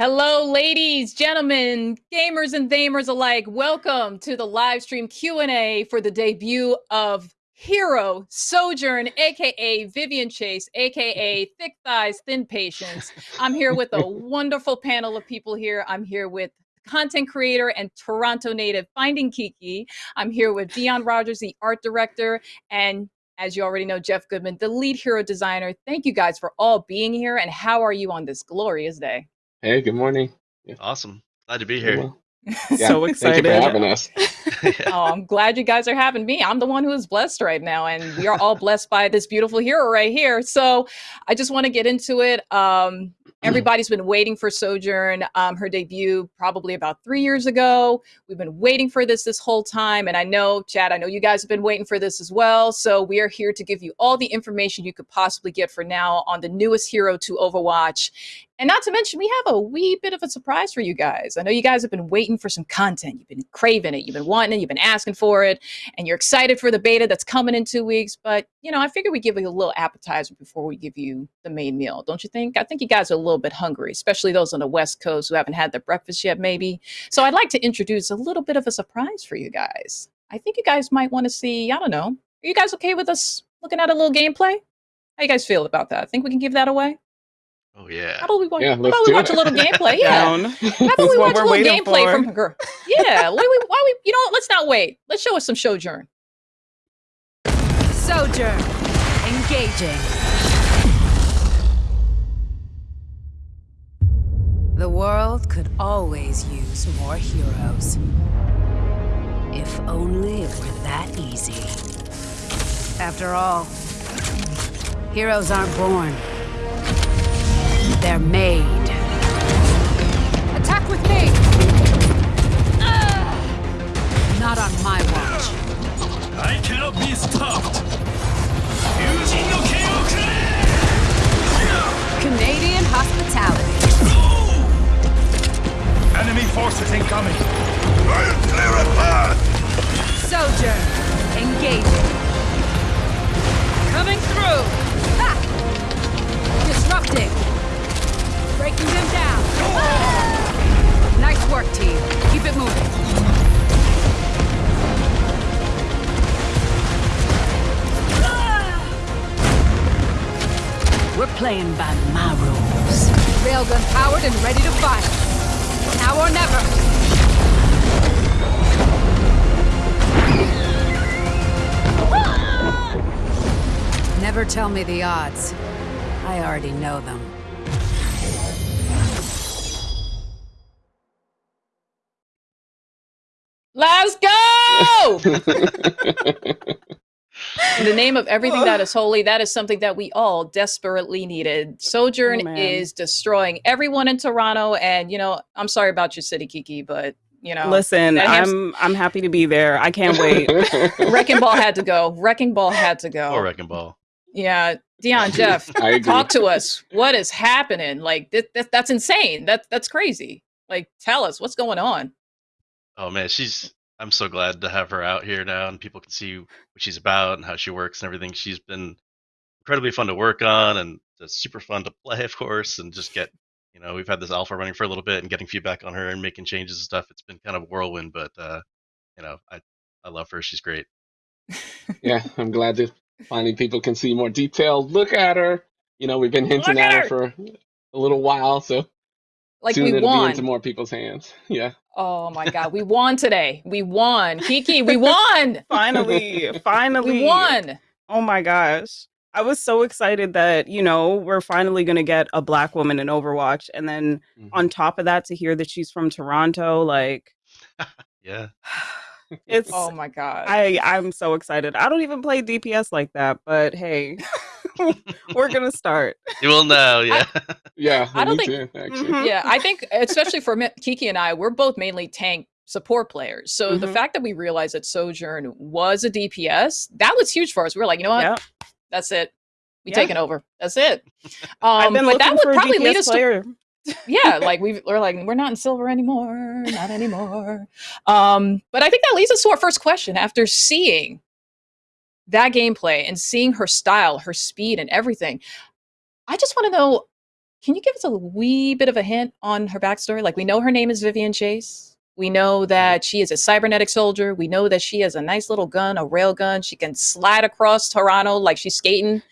Hello, ladies, gentlemen, gamers and gamers alike. Welcome to the live stream Q&A for the debut of Hero Sojourn, aka Vivian Chase, aka Thick Thighs, Thin Patience. I'm here with a wonderful panel of people here. I'm here with content creator and Toronto native Finding Kiki. I'm here with Dion Rogers, the art director, and as you already know, Jeff Goodman, the lead hero designer. Thank you guys for all being here. And how are you on this glorious day? Hey, good morning. Yeah. Awesome. Glad to be here. Well, yeah, so excited. Thank you for having us. oh, I'm glad you guys are having me. I'm the one who is blessed right now, and we are all blessed by this beautiful hero right here. So I just want to get into it. Um, Everybody's been waiting for Sojourn, um, her debut probably about three years ago. We've been waiting for this this whole time. And I know, Chad, I know you guys have been waiting for this as well. So we are here to give you all the information you could possibly get for now on the newest hero to Overwatch. And not to mention, we have a wee bit of a surprise for you guys. I know you guys have been waiting for some content. You've been craving it. You've been wanting it. You've been asking for it. And you're excited for the beta that's coming in two weeks. But, you know, I figured we'd give you a little appetizer before we give you the main meal. Don't you think? I think you guys are a little bit hungry, especially those on the West Coast who haven't had their breakfast yet, maybe. So I'd like to introduce a little bit of a surprise for you guys. I think you guys might want to see, I don't know, are you guys okay with us looking at a little gameplay? How you guys feel about that? I think we can give that away? Oh yeah. How about we watch? Yeah, how about we watch it. a little gameplay? Yeah. Down. How about we watch a little gameplay for. from her? Yeah. why we? Why we? You know what? Let's not wait. Let's show us some Sojourn. Sojourn. Engaging. The world could always use more heroes. If only it were that easy. After all, heroes aren't born. They're made. Attack with me! Ah! Not on my watch. I cannot be stopped! Fusing no KO Canadian hospitality. Enemy forces incoming! I'll clear a path! Sojourn. Engaging. Coming through. Ha! Disrupting. Breaking them down. Nice work, team. Keep it moving. We're playing by my rules. Railgun powered and ready to fire. Now or never. Never tell me the odds. I already know them. In the name of everything that is holy, that is something that we all desperately needed. Sojourn Oh, is destroying everyone in Toronto, and you know, I'm sorry about your city, Kiki, but you know, Listen, I'm I'm happy to be there. I can't wait. Wrecking Ball had to go. Wrecking Ball had to go. Or Wrecking Ball. Yeah, Dion, Jeff, talk to us. What is happening? Like th- th- that's insane. That that's crazy. Like, tell us what's going on. Oh man, she's. I'm so glad to have her out here now, and people can see what she's about and how she works and everything. She's been incredibly fun to work on, and just super fun to play, of course, and just get. You know, we've had this alpha running for a little bit, and getting feedback on her and making changes and stuff. It's been kind of a whirlwind, but uh, you know, I I love her. She's great. yeah, I'm glad that finally people can see more detailed look at her. You know, we've been hinting at at her for a little while, so Like soon we it'll be into more people's hands. Yeah. Oh my god, we won today. We won. Kiki, we won. finally, finally. We won. Oh my gosh. I was so excited that, you know, we're finally going to get a black woman in Overwatch. And then Mhm. on top of that, to hear that she's from Toronto, like, Yeah. it's. Oh my god. I, I'm so excited. I don't even play DPS like that, but hey, we're going to start. You will know. Yeah. Yeah, I don't think- too, actually. Mhm. yeah, I think especially for Kiki and I, we're both mainly tank support players. So the Mhm. fact that we realized that Sojourn was a DPS, that was huge for us. We were like, you know what? Yeah. That's it. We Yeah. taking over. That's it. I've Um, been but that would probably lead us to yeah, like we we're like we're not in silver anymore, not anymore. Um, but I think that leads us to our first question. After seeing that gameplay and seeing her style, her speed, and everything, I just want to know can you give us a wee bit of a hint on her backstory? Like, we know her name is Vivian Chase. We know that she is a cybernetic soldier. We know that she has a nice little gun, a rail gun. She can slide across Toronto like she's skating.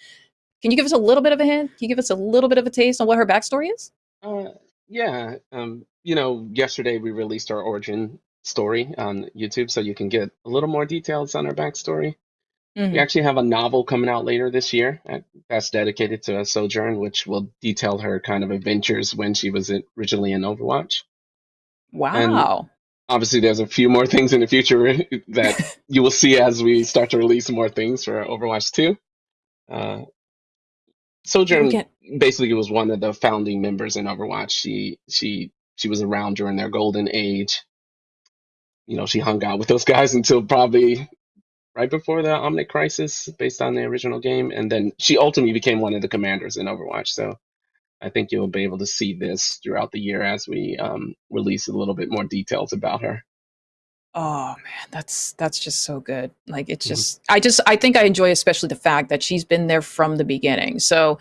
Can you give us a little bit of a hint? Can you give us a little bit of a taste on what her backstory is? Uh, yeah. Um, you know, yesterday we released our origin story on YouTube, so you can get a little more details on her backstory. We Mhm. actually have a novel coming out later this year uh, that's dedicated to Sojourn, which will detail her kind of adventures when she was originally in Overwatch. Wow. Obviously, there's a few more things in the future that you will see as we start to release more things for Overwatch 2. Uh, Sojourn get- basically was one of the founding members in Overwatch. She she she was around during their golden age. You know, she hung out with those guys until probably right before the Omnic Crisis, based on the original game, and then she ultimately became one of the commanders in Overwatch. So I think you'll be able to see this throughout the year as we um, release a little bit more details about her. Oh man, that's that's just so good. Like it's Mhm. just I just I think I enjoy especially the fact that she's been there from the beginning. So.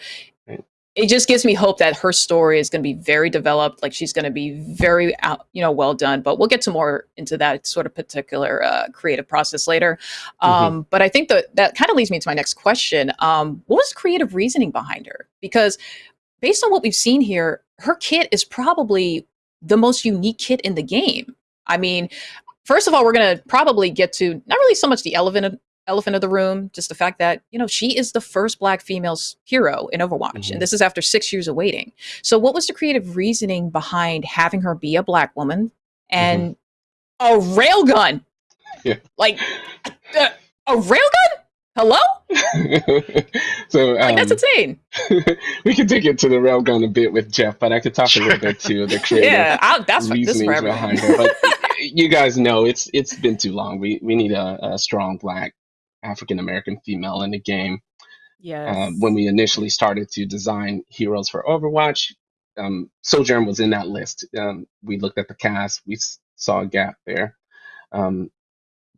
It just gives me hope that her story is going to be very developed. Like she's going to be very out, you know, well done. But we'll get to more into that sort of particular uh, creative process later. Um, But I think that that kind of leads me to my next question. Um, what was creative reasoning behind her? Because based on what we've seen here, her kit is probably the most unique kit in the game. I mean, first of all, we're going to probably get to not really so much the elephant elephant of the room, just the fact that you know she is the first black female hero in Overwatch, Mhm. and this is after six years of waiting. So, what was the creative reasoning behind having her be a black woman and a railgun? Yeah. Like uh, a railgun? Hello? so Like um, that's insane. we could dig into the railgun a bit with Jeff, but I could talk a little bit to the creative Yeah, I, that's for, this is for behind her. But you guys know it's it's been too long. We we need a, a strong black African American female in the game. Yes. Um, when we initially started to design heroes for Overwatch, um, Sojourn was in that list. Um, we looked at the cast, we saw a gap there, um,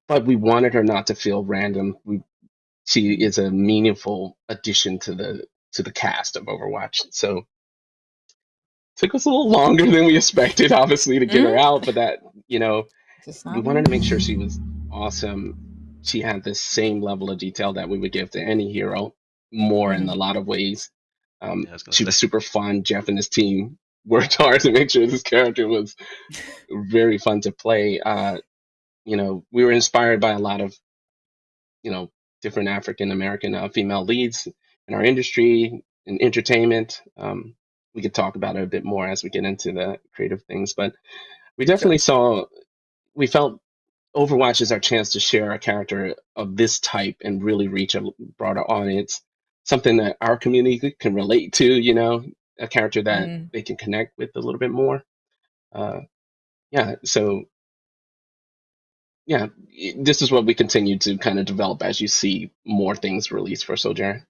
but we wanted her not to feel random. We she is a meaningful addition to the to the cast of Overwatch. So took us a little longer than we expected, obviously, to get her Mhm. out. But that you know, we wanted to make sure she was awesome. She had the same level of detail that we would give to any hero, more in a lot of ways. Um, Yeah, I was gonna she was super fun. Jeff and his team worked hard to make sure this character was very fun to play. Uh, you know, we were inspired by a lot of, you know, different African American uh, female leads in our industry in entertainment. Um, we could talk about it a bit more as we get into the creative things, but we definitely saw, we felt Overwatch is our chance to share a character of this type and really reach a broader audience. Something that our community can relate to, you know, a character that Mhm. they can connect with a little bit more. Uh, yeah, so yeah, this is what we continue to kind of develop as you see more things released for Sojourn.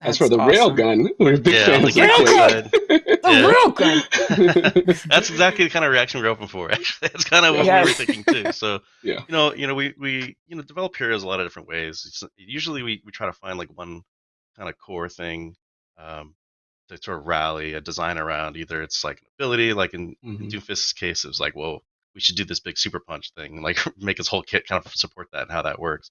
As for the awesome. railgun, we're big Yeah, fans of gameplay that. side. The Yeah. That's exactly the kind of reaction we're hoping for. Actually, that's kind of what we were thinking too. So, Yeah. you know, you know, we we you know develop heroes a lot of different ways. It's, usually, we we try to find like one kind of core thing um, to sort of rally a design around. Either it's like an ability, like in, in Mhm. Doomfist's case, it was like, well, we should do this big super punch thing, and like make his whole kit kind of support that and how that works.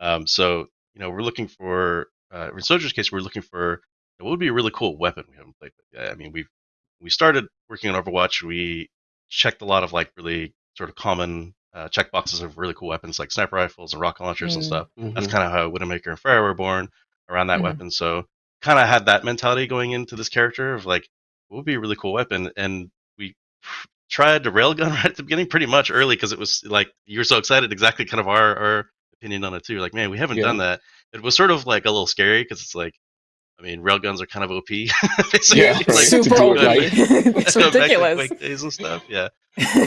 Um, so, you know, we're looking for uh, in Soldier's case, we're looking for what would be a really cool weapon we haven't played with yet. I mean, we've we started working on Overwatch. We checked a lot of like really sort of common uh, checkboxes of really cool weapons like sniper rifles and rocket launchers and Mm. stuff. That's Mhm. kind of how Widowmaker and Pharah were born around that Mhm. weapon. So kind of had that mentality going into this character of like, what would be a really cool weapon? And we tried the railgun right at the beginning, pretty much early, because it was like you were so excited. Exactly, kind of our our opinion on it too. Like, man, we haven't Yeah. done that. It was sort of like a little scary because it's like, I mean, railguns are kind of OP. Yeah, Like. Super OP. right. it's ridiculous. Days and stuff. Yeah.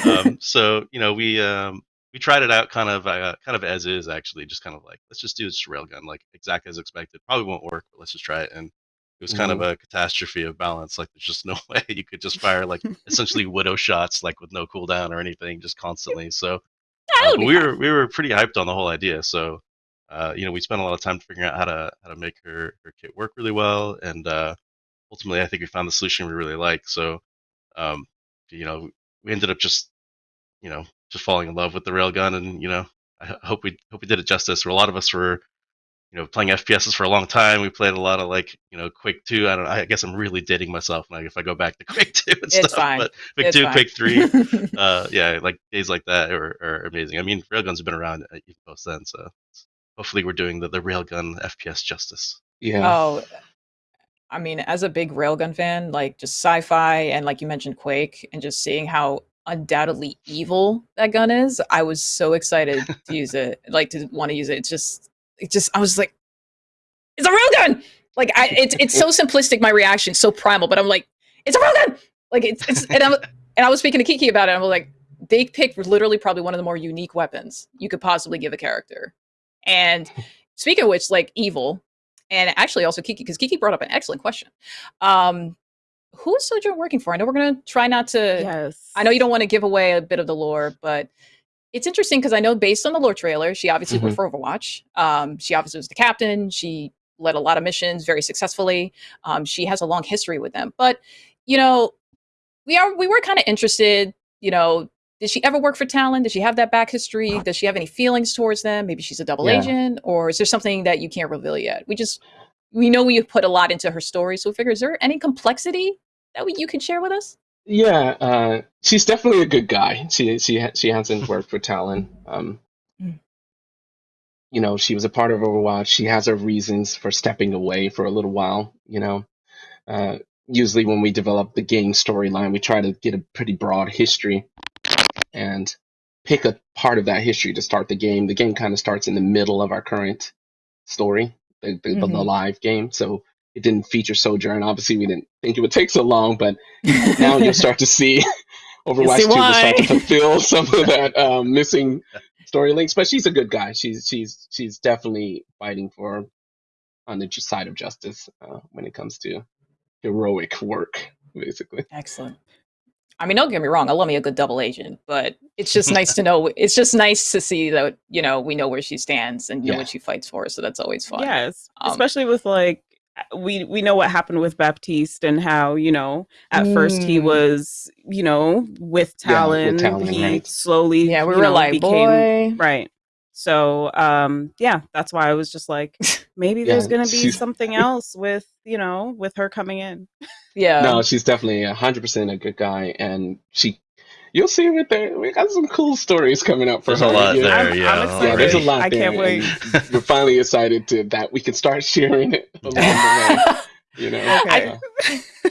Um, so you know, we um, we tried it out kind of uh, kind of as is actually, just kind of like let's just do this railgun like exactly as expected. Probably won't work, but let's just try it. And it was kind of a catastrophe of balance. Like there's just no way you could just fire like essentially widow shots like with no cooldown or anything, just constantly. So uh, would but be we were we were pretty hyped on the whole idea. So uh, you know, we spent a lot of time figuring out how to how to make her her kit work really well, and uh, ultimately, I think we found the solution we really like. So, um, you know, we ended up just, you know, just falling in love with the railgun, and you know, I hope we hope we did it justice. Where a lot of us were, you know, playing FPSs for a long time. We played a lot of like, you know, Quake Two. I don't. I guess I'm really dating myself like if I go back to Quake Two and It's stuff. fine. But Quake Two, fine. Quake Three, uh, yeah, like days like that are, are amazing. I mean, railguns have been around uh, even post then, so hopefully we're doing the, the railgun FPS justice. Yeah. Oh, I mean, as a big railgun fan, like just sci-fi and like you mentioned Quake, and just seeing how undoubtedly evil that gun is, I was so excited to use it, like to want to use it. It's just, it just, I was like, it's a railgun. Like I, it's it's so simplistic. My reaction, so primal, but I'm like, it's a railgun. Like it's it's, and I'm and I was speaking to Kiki about it. and I'm like, they picked literally probably one of the more unique weapons you could possibly give a character. And speaking of which, like evil, and actually also Kiki, because Kiki brought up an excellent question. Um, who is Sojourn working for? I know we're gonna try not to. yes. I know you don't want to give away a bit of the lore, but it's interesting because I know based on the lore trailer, she obviously worked for Overwatch. Um, she obviously was the captain. She led a lot of missions very successfully. Um, she has a long history with them, but you know, we are we were kind of interested. You know, did she ever work for Talon? Does she have that back history? Does she have any feelings towards them? Maybe she's a double Yeah. agent, or is there something that you can't reveal yet? We just we know we put a lot into her story, so we figure is there any complexity that we, you can share with us? Yeah, uh, she's definitely a good guy. She she she hasn't worked for Talon. Um, Mm. you know, she was a part of Overwatch. She has her reasons for stepping away for a little while. You know, uh, usually when we develop the game storyline, we try to get a pretty broad history pick a part of that history to start the game. The game kind of starts in the middle of our current story, the the, the Mhm. live game. So it didn't feature Sojourn. Obviously, we didn't think it would take so long, but now you'll start to see Overwatch see 2 will start to fulfill some of that um, missing story links. But she's a good guy. She's she's she's definitely fighting for on the side of justice uh, when it comes to heroic work, basically. Excellent. I mean, don't get me wrong. I love me a good double agent, but it's just nice to know. It's just nice to see that you know we know where she stands and know Yeah. what she fights for. So that's always fun. Yes, Um, especially with like we we know what happened with Baptiste and how you know at first he Mm. was you know with Yeah, with Talon, Talon, he right. slowly Yeah, we were know, like, became boy. right. So um yeah, that's why I was just like maybe Yeah, there's gonna be she's- something else with you know with her coming in. Yeah. no, she's definitely hundred percent a good guy, and she. You'll see with there. We got some cool stories coming up for There's her. a lot you know? there, I'm- yeah. I'm Yeah, there's a excited. lot I there. can't wait. and We're finally excited to that we can start sharing it along the way. You know, Okay. Uh,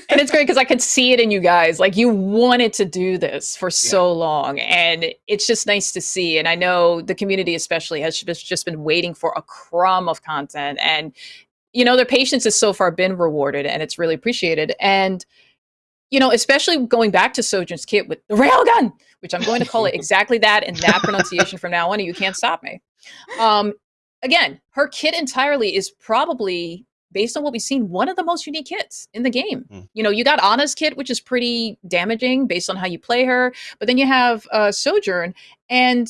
and it's great because I could see it in you guys. Like you wanted to do this for so long, and it's just nice to see. And I know the community, especially, has just just been waiting for a crumb of content, and you know their patience has so far been rewarded, and it's really appreciated. And you know, especially going back to Sojourn's kit with the railgun, which I'm going to call it exactly that and that pronunciation from now on, and you can't stop me. Um, again, her kit entirely is probably based on what we've seen, one of the most unique kits in the game. Mm. You know, you got Ana's kit, which is pretty damaging based on how you play her, but then you have uh, Sojourn, and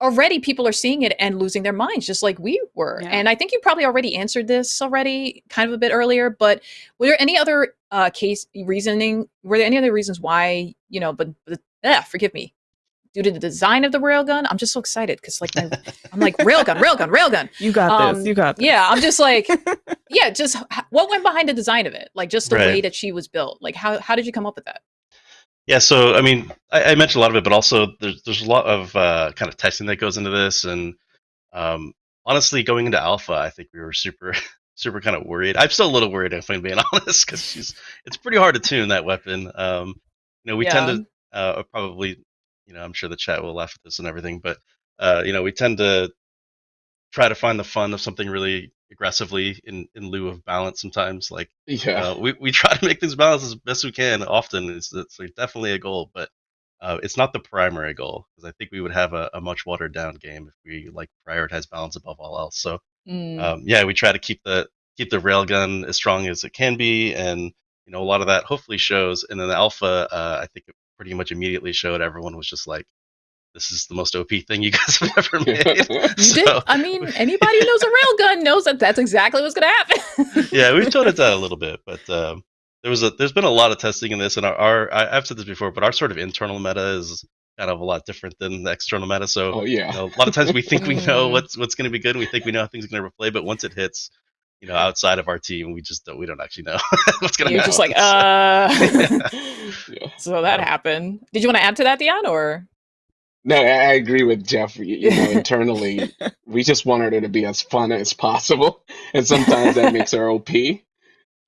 already people are seeing it and losing their minds, just like we were. Yeah. And I think you probably already answered this already, kind of a bit earlier. But were there any other uh, case reasoning? Were there any other reasons why you know? But, but ah, forgive me. Due to the design of the railgun, I'm just so excited because, like, my, I'm like railgun, railgun, railgun. You got Um, this. You got this. Yeah, I'm just like, yeah, just what went behind the design of it? Like, just the way that she was built. Like, how how did you come up with that? Yeah, so I mean, I, I mentioned a lot of it, but also there's there's a lot of uh, kind of testing that goes into this, and um, honestly, going into alpha, I think we were super super kind of worried. I'm still a little worried if I'm being honest, because she's it's pretty hard to tune that weapon. Um, you know, we tend to uh, probably, you know, I'm sure the chat will laugh at this and everything, but uh, you know, we tend to try to find the fun of something really aggressively in in lieu of balance sometimes like yeah. uh, we, we try to make things balanced as best we can often it's, it's like definitely a goal but uh, it's not the primary goal because i think we would have a, a much watered down game if we like prioritize balance above all else so Mm, um, yeah we try to keep the keep the railgun as strong as it can be and you know a lot of that hopefully shows and then the alpha uh, i think it pretty much immediately showed everyone was just like this is the most OP thing you guys have ever made. You so, did. I mean, anybody who knows a railgun knows that that's exactly what's going to happen. yeah, we've toned it down a little bit, but um, there was a there's been a lot of testing in this, and our, our I, I've said this before, but our sort of internal meta is kind of a lot different than the external meta. So oh you yeah. know, a lot of times we think we know what's what's going to be good, and we think we know how things are going to play, but once it hits, you know, outside of our team, we just don't we don't actually know what's going to happen. You're just like, uh. yeah. so that Yeah. happened. Did you want to add to that, Dion, or? No, I, I agree with Jeff. You, you know, internally, we just wanted it to be as fun as possible, and sometimes that makes our OP. You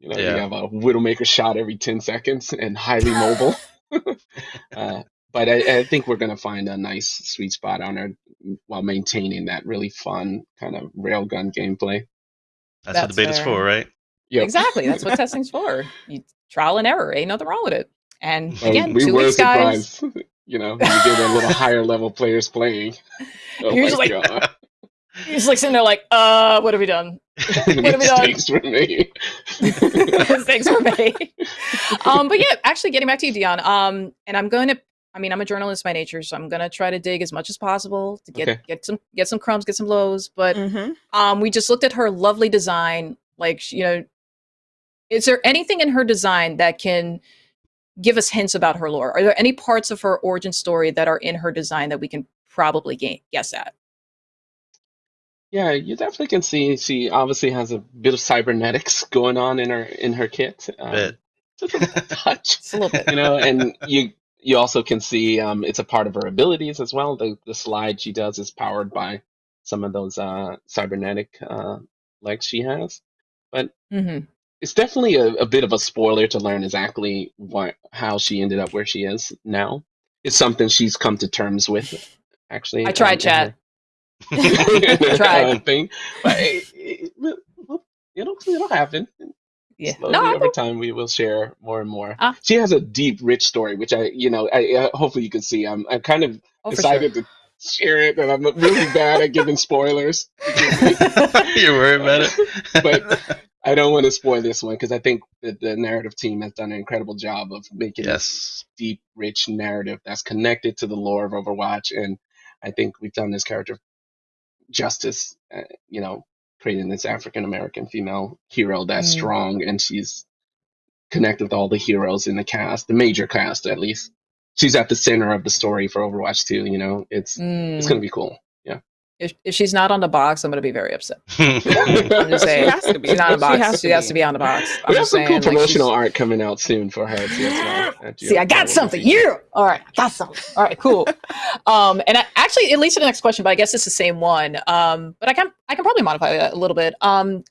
know, Yeah. you have a Widowmaker shot every ten seconds and highly mobile. uh, but I, I think we're gonna find a nice sweet spot on her while maintaining that really fun kind of railgun gameplay. That's, what the beta's fair. for, right? Yep. Exactly. That's what testing's for. You, trial and error. Ain't nothing wrong with it. And Well, again, we two were weeks, guys. You know, when you get a little higher level players playing. Oh You're just like, god. You're just like sitting there, like, uh, what have we done? What have we done? Mistakes were made. Thanks for me. Um, but yeah, actually, getting back to you, Dion. Um, and I'm going to. I mean, I'm a journalist by nature, so I'm gonna try to dig as much as possible to get Okay. get some get some crumbs, get some lows. But Mhm. um, we just looked at her lovely design. Like, you know, is there anything in her design that can give us hints about her lore? Are there any parts of her origin story that are in her design that we can probably gain, guess at? Yeah, you definitely can see she obviously has a bit of cybernetics going on in her in her kit. Um, Bit. Just a touch, a little bit. you know, and you you also can see um, it's a part of her abilities as well. The the slide she does is powered by some of those uh, cybernetic uh, legs she has. But hmm it's definitely a, a bit of a spoiler to learn exactly what how she ended up where she is now. It's something she's come to terms with. Actually, I tried, um, chat. her- I tried. thing, but it, it, will- it'll it'll happen. Yeah. Slowly No, over time, we will share more and more. Ah. She has a deep, rich story, which I, you know, I, I hopefully you can see. I'm, I'm kind of Oh, for decided to share it, and I'm really bad at giving spoilers. You're worried about it, But- I don't want to spoil this one because I think that the narrative team has done an incredible job of making this yes, deep, rich narrative that's connected to the lore of Overwatch, and I think we've done this character justice. Uh, you know, creating this African American female hero that's Mm. strong, and she's connected with all the heroes in the cast, the major cast at least. She's at the center of the story for Overwatch 2. You know, it's it's Mm. gonna be cool. If, if she's not on the box, I'm going to be very upset. I'm just She saying. has to be. She's not on the She box. has She has to be on the box. I'm we have some saying. cool like, promotional she's- art coming out soon for her too. As well, at See, I got GLP. something. Yeah. All right. I got something. All right. Cool. um, and I, actually, it leads to the next question, but I guess it's the same one. Um, but I can I can probably modify that a little bit. Um,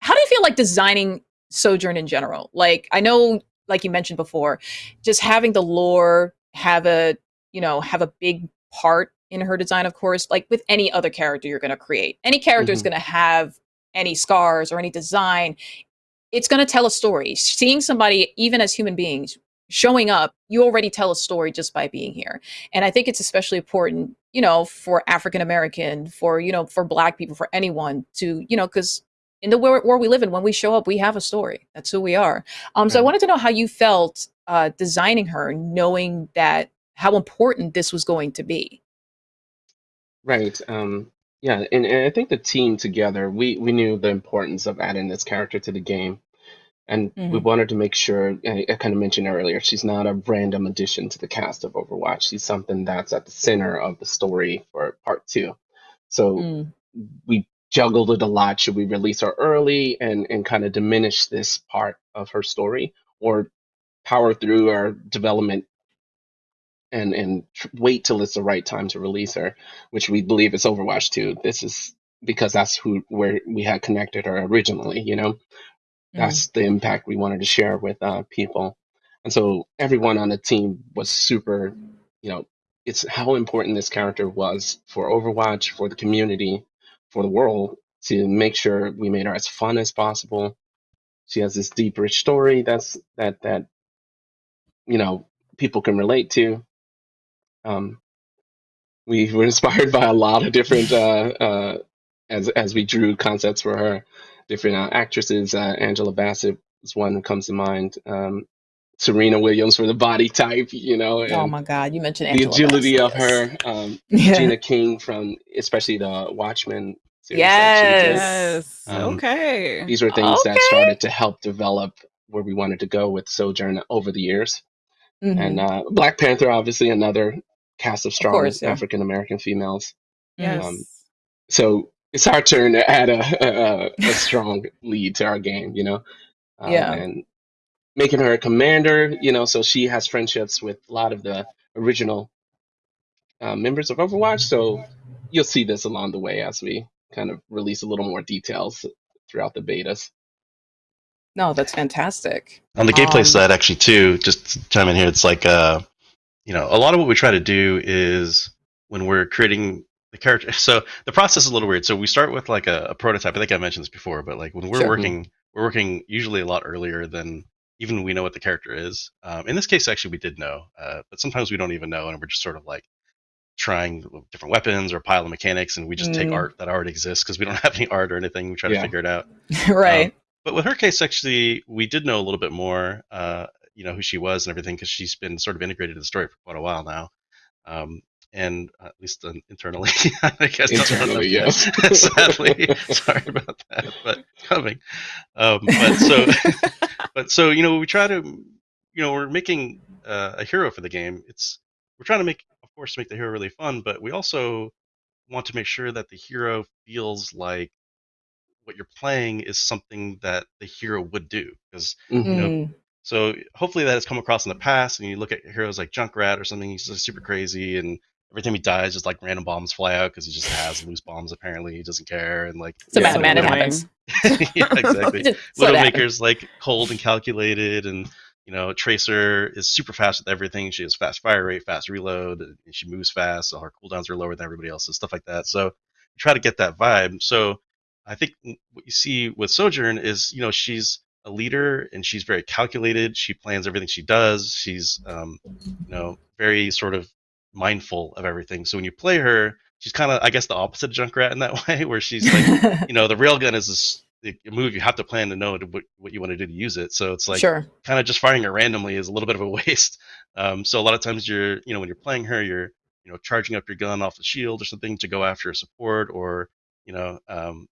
how do you feel like designing Sojourn in general? Like, I know, like you mentioned before, just having the lore have a you know have a big part in her design. Of course, like with any other character you're going to create, any character is Mhm. going to have any scars or any design. It's going to tell a story. Seeing somebody, even as human beings, showing up, you already tell a story just by being here. And I think it's especially important, you know, for African American, for, you know, for black people, for anyone to, you know, because in the world where we live in, when we show up, we have a story. That's who we are. Um, so I wanted to know how you felt uh, designing her, knowing that how important this was going to be. Right. Um, yeah, and, and I think the team together, we we knew the importance of adding this character to the game, and we Mhm. wanted to make sure. I, I kind of mentioned earlier, she's not a random addition to the cast of Overwatch. She's something that's at the center of the story for part two. So Mm. we juggled it a lot. Should we release her early and and kind of diminish this part of her story, or power through our development and and tr- wait till it's the right time to release her, which we believe is Overwatch 2. This is because that's who where we had connected her originally. You know, that's the impact we wanted to share with uh, people, and so everyone on the team was super. You know, it's how important this character was for Overwatch, for the community, for the world to make sure we made her as fun as possible. She has this deep, rich story that's that that you know people can relate to. Um, we were inspired by a lot of different uh, uh, as as we drew concepts for her, different uh, actresses. Uh, Angela Bassett is one that comes to mind. Um, Serena Williams for the body type, you know, and Oh my God, you mentioned the agility Bassett, of her. Um, Yeah. Gina King from especially the Watchmen series. that she did. Yes. Yes. Um, okay. These were things that started to help develop where we wanted to go with Sojourn over the years. Mhm. And uh, Black Panther, obviously, another cast of strong yeah. African American females. yes. um, So it's our turn to add a, a, a strong lead to our game, you know? Um, Yeah. And making her a commander, you know, so she has friendships with a lot of the original uh, members of Overwatch. So you'll see this along the way as we kind of release a little more details throughout the betas. No, that's fantastic. On the gameplay Um, side, actually, too, just to chime in here, it's like, uh, you know, a lot of what we try to do is when we're creating the character. So the process is a little weird. So we start with like a, a prototype. I think I mentioned this before, but like when we're Sure. working, we're working usually a lot earlier than even we know what the character is. Um, in this case, actually, we did know, uh, but sometimes we don't even know, and we're just sort of like trying different weapons or pile of mechanics, and we just take Mm. art that already exists because we don't have any art or anything. We try to figure it out. right. Um, but with her case, actually, we did know a little bit more, uh, you know, who she was and everything, because she's been sort of integrated in the story for quite a while now. Um, and uh, at least uh, internally, I guess. Internally, yes. Sadly, sorry about that, but coming. Um, but so, but so, you know, we try to, you know, we're making uh, a hero for the game. It's we're trying to make, of course, make the hero really fun, but we also want to make sure that the hero feels like what you're playing is something that the hero would do because Mhm. know, Mm. So hopefully that has come across in the past and you look at heroes like junkrat or something he's just super crazy and every time he dies just like random bombs fly out because he just has loose bombs apparently he doesn't care and like It's a Yeah, bad man. It happens. yeah exactly Just let. Widowmaker's like cold and calculated, and you know Tracer is super fast with everything. She has fast fire rate, fast reload, and she moves fast. So her cooldowns are lower than everybody else's, stuff like that. So you try to get that vibe. So I think what you see with Sojourn is you know she's a leader and she's very calculated. She plans everything she does. She's um, you know very sort of mindful of everything. So when you play her, she's kind of I guess the opposite of Junkrat in that way, where she's like you know the railgun is this a move you have to plan to know what, what you want to do to use it so it's like sure. kind of just firing it randomly is a little bit of a waste um, so a lot of times you're you know when you're playing her you're you know charging up your gun off the shield or something to go after a support or you know um,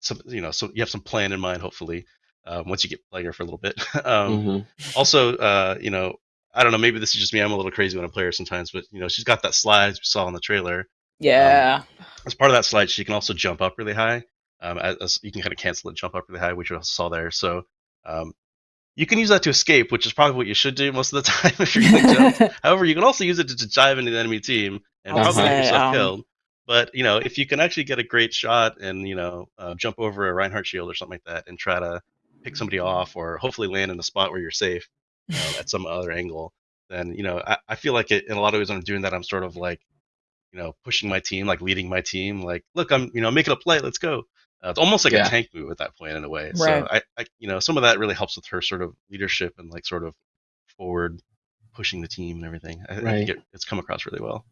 some you know so you have some plan in mind hopefully um, once you get playing her for a little bit um, Mhm. also uh, you know i don't know maybe this is just me i'm a little crazy when i play her sometimes but you know she's got that slide we saw in the trailer Yeah. as part of that slide, she can also jump up really high. Um, as, as you can kind of cancel it, jump up really high, which you also saw there. So um, you can use that to escape, which is probably what you should do most of the time if you're going to jump. However, you can also use it to, to dive into the enemy team and I'll probably get yourself um, killed. But you know, if you can actually get a great shot and you know uh, jump over a Reinhardt shield or something like that and try to pick somebody off or hopefully land in a spot where you're safe at some other angle, then you know I, I feel like it in a lot of ways when I'm doing that I'm sort of like you know pushing my team, like leading my team, like look I'm you know making a play, let's go. Uh, it's almost like Yeah. a tank move at that point in a way. Right. So I, I you know some of that really helps with her sort of leadership and like sort of forward pushing the team and everything. I, I think Right. it, it's come across really well.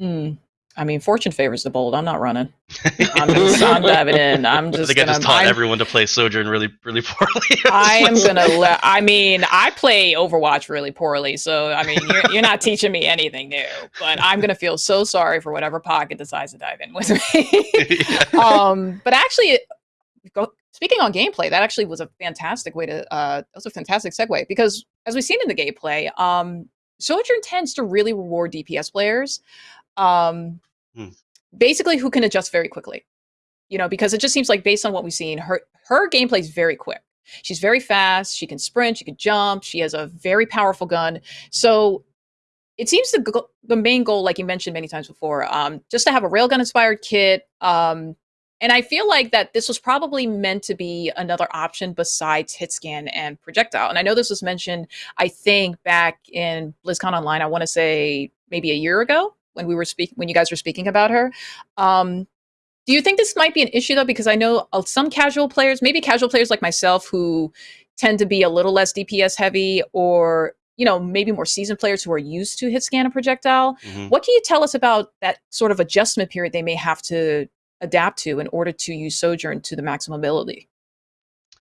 Mm. I mean, fortune favors the bold. I'm not running. I'm, just, I'm diving in. I'm I just think I gonna. just taught I'm- everyone to play Sojourn really, really poorly. I am gonna let. I mean, I play Overwatch really poorly, so I mean, you're, you're not teaching me anything new. But I'm gonna feel so sorry for whatever pocket decides to dive in with me. Yeah. um, but actually, go, speaking on gameplay, that actually was a fantastic way to. Uh, that was a fantastic segue because, as we've seen in the gameplay, um, Sojourn tends to really reward DPS players, um, Hmm. basically who can adjust very quickly. You know, because it just seems like based on what we've seen, her her gameplay is very quick. She's very fast. She can sprint. She can jump. She has a very powerful gun. So it seems the go- the main goal, like you mentioned many times before, um, just to have a railgun inspired kit. Um, and I feel like that this was probably meant to be another option besides hit scan and projectile. And I know this was mentioned, I think, back in BlizzCon Online. I want to say maybe a year ago when we were speaking, when you guys were speaking about her. Um, do you think this might be an issue though? Because I know uh, some casual players, maybe casual players like myself, who tend to be a little less DPS heavy, or you know, maybe more seasoned players who are used to hit scan and projectile. Mhm. What can you tell us about that sort of adjustment period they may have to adapt to in order to use Sojourn to the maximum ability?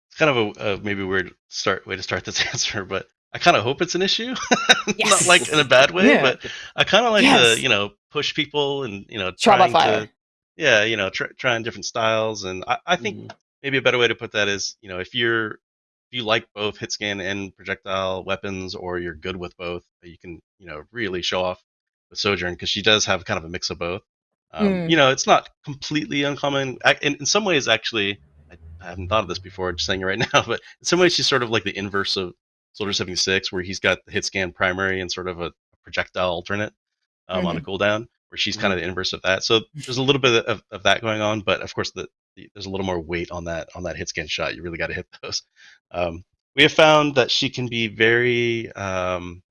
It's kind of a uh, maybe weird start way to start this answer, but I kind of hope it's an issue, not like in a bad way, Yeah. but I kind of like Yes. to you know push people and you know Trial trying fire. to yeah you know tr- trying different styles and I, I think Mhm. maybe a better way to put that is you know if you're if you like both hit scan and projectile weapons or you're good with both you can you know really show off with sojourn because she does have kind of a mix of both um, Mm. you know it's not completely uncommon I, in, in some ways actually I, I haven't thought of this before just saying it right now but in some ways she's sort of like the inverse of soldier 76 where he's got the hit scan primary and sort of a projectile alternate um, on a cooldown where she's kind of the inverse of that. So there's a little bit of, of that going on but of course the, the, there's a little more weight on that on that hit scan shot. You really got to hit those. Um, we have found that she can be very um,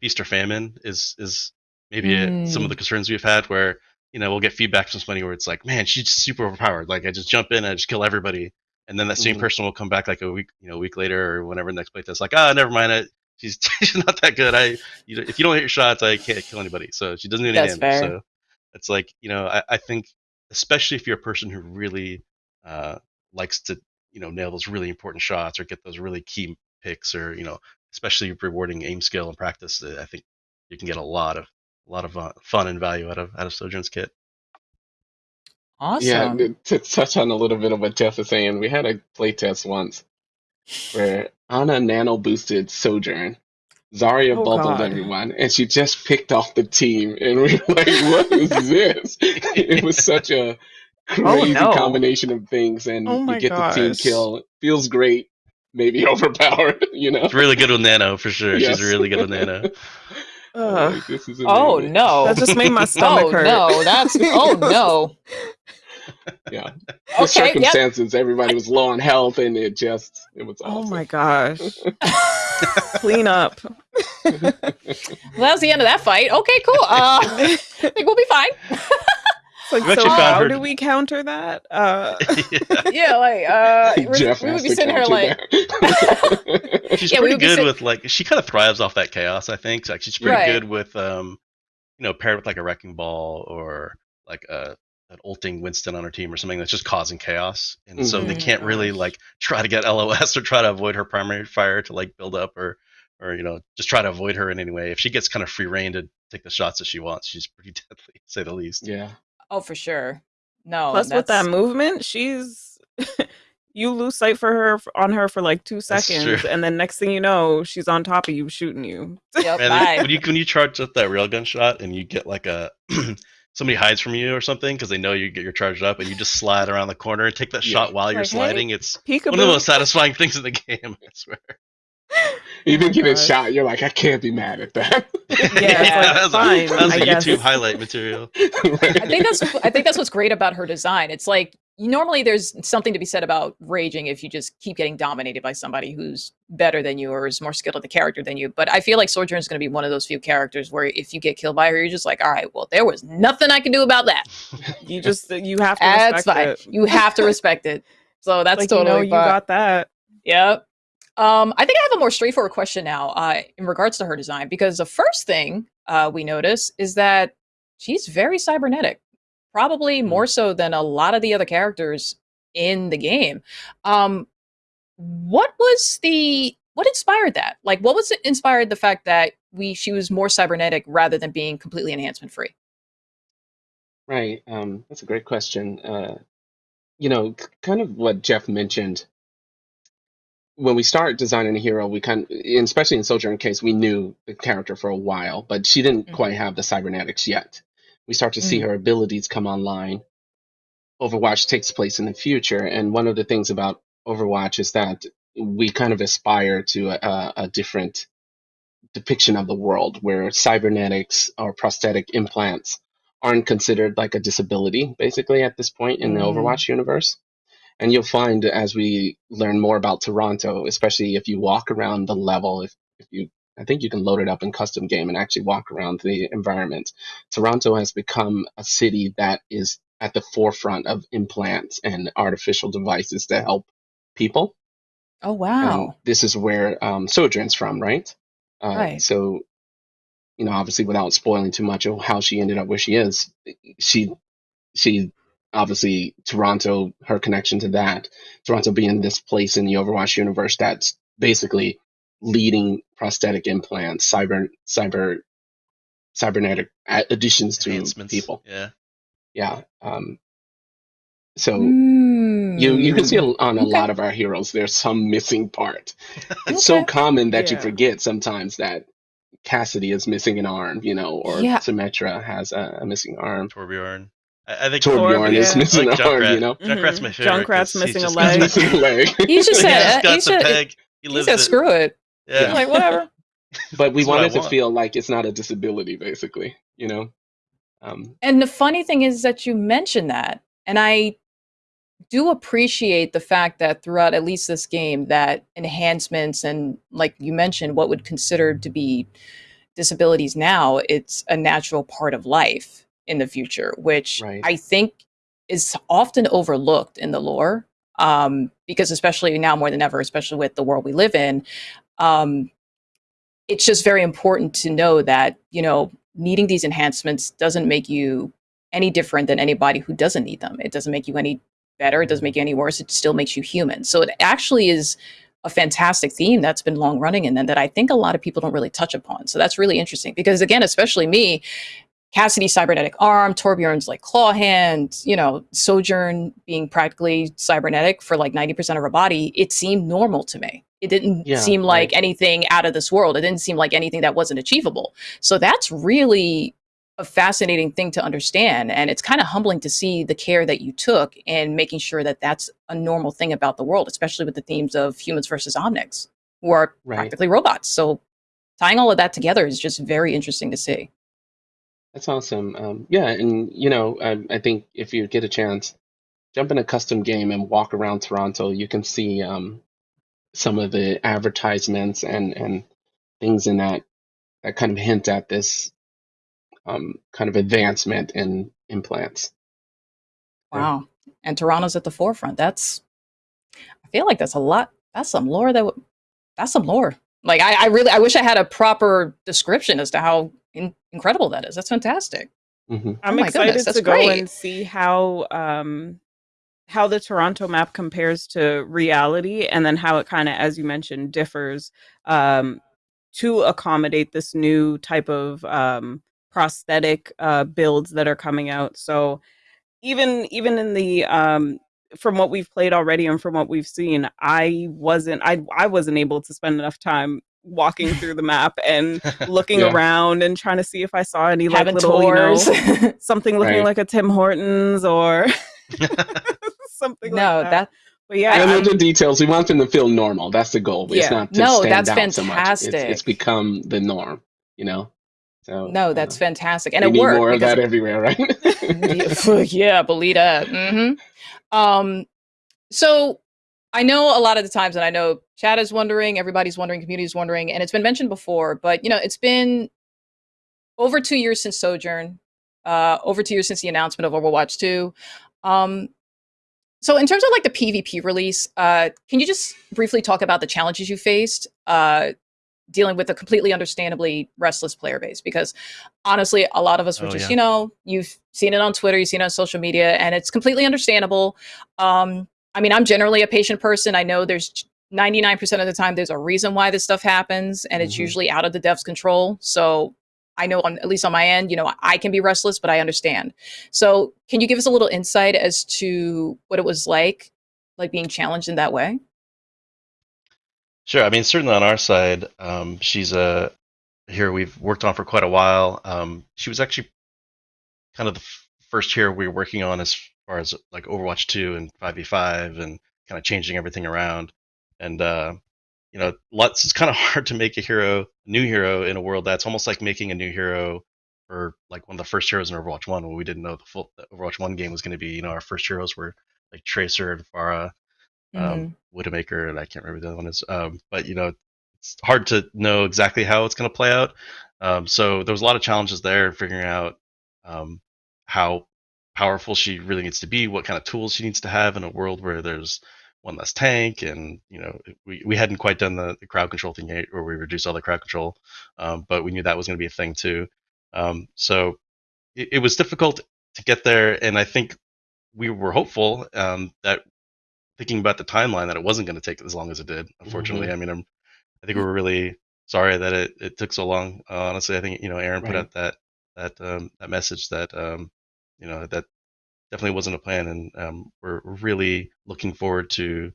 feast or famine is is maybe a- some of Mm. the concerns we've had where you know we'll get feedback from somebody where it's like man she's super overpowered. Like i just jump in and i just kill everybody and then that same Mhm. person will come back like a week you know a week later or whenever the next playtest like ah never mind it she's, she's not that good i you know, if you don't hit your shots i can't kill anybody so she doesn't do any That's damage fair. so it's like you know I, I think especially if you're a person who really uh, likes to you know nail those really important shots or get those really key picks or you know especially rewarding aim skill and practice i think you can get a lot of a lot of uh, fun and value out of out of sojourn's kit. Yeah, th- to touch on a little bit of what Jeff is saying, we had a playtest once where Ana nano boosted Sojourn. Zarya Oh, bubbled God. everyone, and she just picked off the team, and we were like, "What is this?" it was such a oh, crazy no. combination of things, and Oh my you get the team gosh. kill. Feels great, maybe overpowered, you know. it's really good with nano for sure Yes. she's really good with nano Ugh. Like, this is oh amazing. no. That just made my stomach oh hurt. no. That's oh no. Yeah, the Okay. Yep. circumstances, everybody was low on health, and it just it was Oh my gosh. Clean up. Well, that was the end of that fight. Okay, cool. Uh, I think we'll be fine. It's like, so how her- do we counter that? Uh, yeah. yeah, like uh, we're- Jeff we would be sitting here like, she's Yeah, we pretty would be good sit- with like she kind of thrives off that chaos i think like she's pretty Right. good with um you know paired with like a wrecking ball or like a an ulting winston on her team or something that's just causing chaos and so they Mhm. can't really like try to get los or try to avoid her primary fire to like build up or or you know just try to avoid her in any way if she gets kind of free reign to take the shots that she wants she's pretty deadly to say the least yeah, oh, for sure. No. plus with that movement, she's you lose sight for her on her for like two seconds, and then next thing you know, she's on top of you shooting you. Yep, Man, bye. when you when you charge up that railgun shot and you get like a somebody hides from you or something because they know you get your charged up and you just slide around the corner and take that Yeah. shot while you're Like, hey, sliding. It's Peekaboo. one of the most satisfying things in the game. I swear. You think you get gosh. shot, you're like, I can't be mad at that. Yeah, it's like, that's fine, a, that's I a guess. YouTube highlight material. I think that's I think that's what's great about her design. It's like normally there's something to be said about raging if you just keep getting dominated by somebody who's better than you or is more skilled at the character than you. But I feel like Sojourn is going to be one of those few characters where if you get killed by her, you're just like, all right, well, there was nothing I can do about that. You just you have to That's respect fine. it. You have to respect it. So that's like totally you know you got that. Yep. Um, I think I have a more straightforward question now uh, in regards to her design because the first thing uh, we notice is that she's very cybernetic, probably Mm. more so than a lot of the other characters in the game. Um, what was the what inspired that? Like, what was it inspired the fact that we she was more cybernetic rather than being completely enhancement free? Right. Um, that's a great question. Uh, you know, kind of what Jeff mentioned. When we start designing a hero, we kind, especially in Sojourn case, we knew the character for a while, but she didn't Mhm. quite have the cybernetics yet. We start to see Mm. her abilities come online. Overwatch takes place in the future, and one of the things about Overwatch is that we kind of aspire to a, a, different depiction of the world where cybernetics or prosthetic implants aren't considered like a disability basically at this point in the Mm. Overwatch universe. And you'll find as we learn more about Toronto, especially if you walk around the level, if, if you I think you can load it up in custom game and actually walk around the environment. Toronto has become a city that is at the forefront of implants and artificial devices to help people. Oh And wow! this is where um, Sojourn's from, right? Uh, Right. So, you know, obviously, without spoiling too much of how she ended up where she is, she, she, obviously, Toronto, her connection to that, Toronto being this place in the Overwatch universe that's basically leading prosthetic implants, cyber cyber cybernetic additions to people. Yeah. Yeah. Um, so Mm. you you can see on a Okay. lot of our heroes there's some missing part. It's so common that you forget sometimes that Cassidy is missing an arm, you know, or Yeah. Symmetra has a, a missing arm. Torbjorn. I, I think Torbjorn is yeah. missing I like an arm, you know. Junkrat's my Mhm. favorite. 'cause Junkrat's he's missing a leg. got- He's missing a leg. He just said, just got he the said, peg. He he said, it. screw it. Yeah. Like, whatever. but we That's what wanted to want. feel like it's not a disability, basically, you know. Um, And the funny thing is that you mentioned that, and I do appreciate the fact that throughout at least this game, that enhancements and, like you mentioned, what would consider to be disabilities now, it's a natural part of life in the future, which Right. I think is often overlooked in the lore. Um, because especially now more than ever, especially with the world we live in, um, it's just very important to know that you know needing these enhancements doesn't make you any different than anybody who doesn't need them. It doesn't make you any better. It doesn't make you any worse. It still makes you human. So it actually is a fantastic theme that's been long running and then that I think a lot of people don't really touch upon. So that's really interesting because again, especially me, Cassidy's cybernetic arm, Torbjorn's like claw hand, you know, Sojourn being practically cybernetic for like 90% of her body, it seemed normal to me. It didn't Yeah, seem like right. anything out of this world. It didn't seem like anything that wasn't achievable. So that's really a fascinating thing to understand. And it's kind of humbling to see the care that you took in making sure that that's a normal thing about the world, especially with the themes of humans versus omnics, who are Right. practically robots. So tying all of that together is just very interesting to see. That's awesome. Um, yeah, and you know, I, I think if you get a chance, jump in a custom game and walk around Toronto. You can see um, some of the advertisements and and things in that that kind of hint at this um, kind of advancement in implants. Yeah. Wow. And Toronto's at the forefront. That's, I feel like that's a lot. That's some lore that, that's some lore. Like, I, I really, I wish I had a proper description as to how in, incredible that is. That's fantastic. hmm I'm Oh excited goodness, that's to go great. and see how um how the Toronto map compares to reality and then how it kind of as you mentioned differs um to accommodate this new type of um prosthetic uh builds that are coming out. So even even in the um from what we've played already and from what we've seen, I wasn't I I wasn't able to spend enough time walking through the map and looking Yeah. around and trying to see if I saw any like Having little you know something looking Right. like a Tim Hortons or something no, like that. that, But yeah, I know I'm- the details. We want them to feel normal. That's the goal. It's Yeah. not to No, stand that's out so much. It's, it's become the norm. You know. So no, uh, that's fantastic. And we it need worked. more of that everywhere, right? yeah, believe that. hmm Um, so I know a lot of the times, and I know chat is wondering, everybody's wondering, community is wondering, and it's been mentioned before, but you know, it's been over two years since Sojourn, uh, over two years since the announcement of Overwatch 2. Um, so in terms of like the PvP release, uh, can you just briefly talk about the challenges you faced uh, dealing with a completely understandably restless player base? Because honestly, a lot of us were Oh, just, yeah. you know, you've seen it on Twitter, you've seen it on social media, and it's completely understandable. Um, I mean, I'm generally a patient person. I know there's 99% of the time there's a reason why this stuff happens, and it's Mhm. usually out of the dev's control. So I know, on, at least on my end, you know, I can be restless, but I understand. So, can you give us a little insight as to what it was like, like being challenged in that way? Sure. I mean, certainly on our side, um, she's a here we've worked on for quite a while. Um, she was actually kind of the first here we were working on as far as like Overwatch 2 and 5v5 and kind of changing everything around. And, uh, you know, lots, it's kind of hard to make a hero, a new hero in a world that's almost like making a new hero for like one of the first heroes in Overwatch 1 when we didn't know the full the Overwatch 1 game was going to be. You know, our first heroes were like Tracer and Pharah um, Widowmaker, and I can't remember the other one is. Um, but you know, it's hard to know exactly how it's going to play out. Um, so there was a lot of challenges there, figuring out um, how powerful she really needs to be, what kind of tools she needs to have in a world where there's one less tank, and you know, we, we hadn't quite done the, the crowd control thing yet, where we reduced all the crowd control, um, but we knew that was going to be a thing too. Um, so it, it was difficult to get there, and I think we were hopeful um, that thinking about the timeline that it wasn't going to take as long as it did. Unfortunately, I mean, I'm I think we're really sorry that it, it took so long. Uh, honestly, I think you know Aaron put Right. out that that um, that message that um, you know that definitely wasn't a plan, and um, we're really looking forward to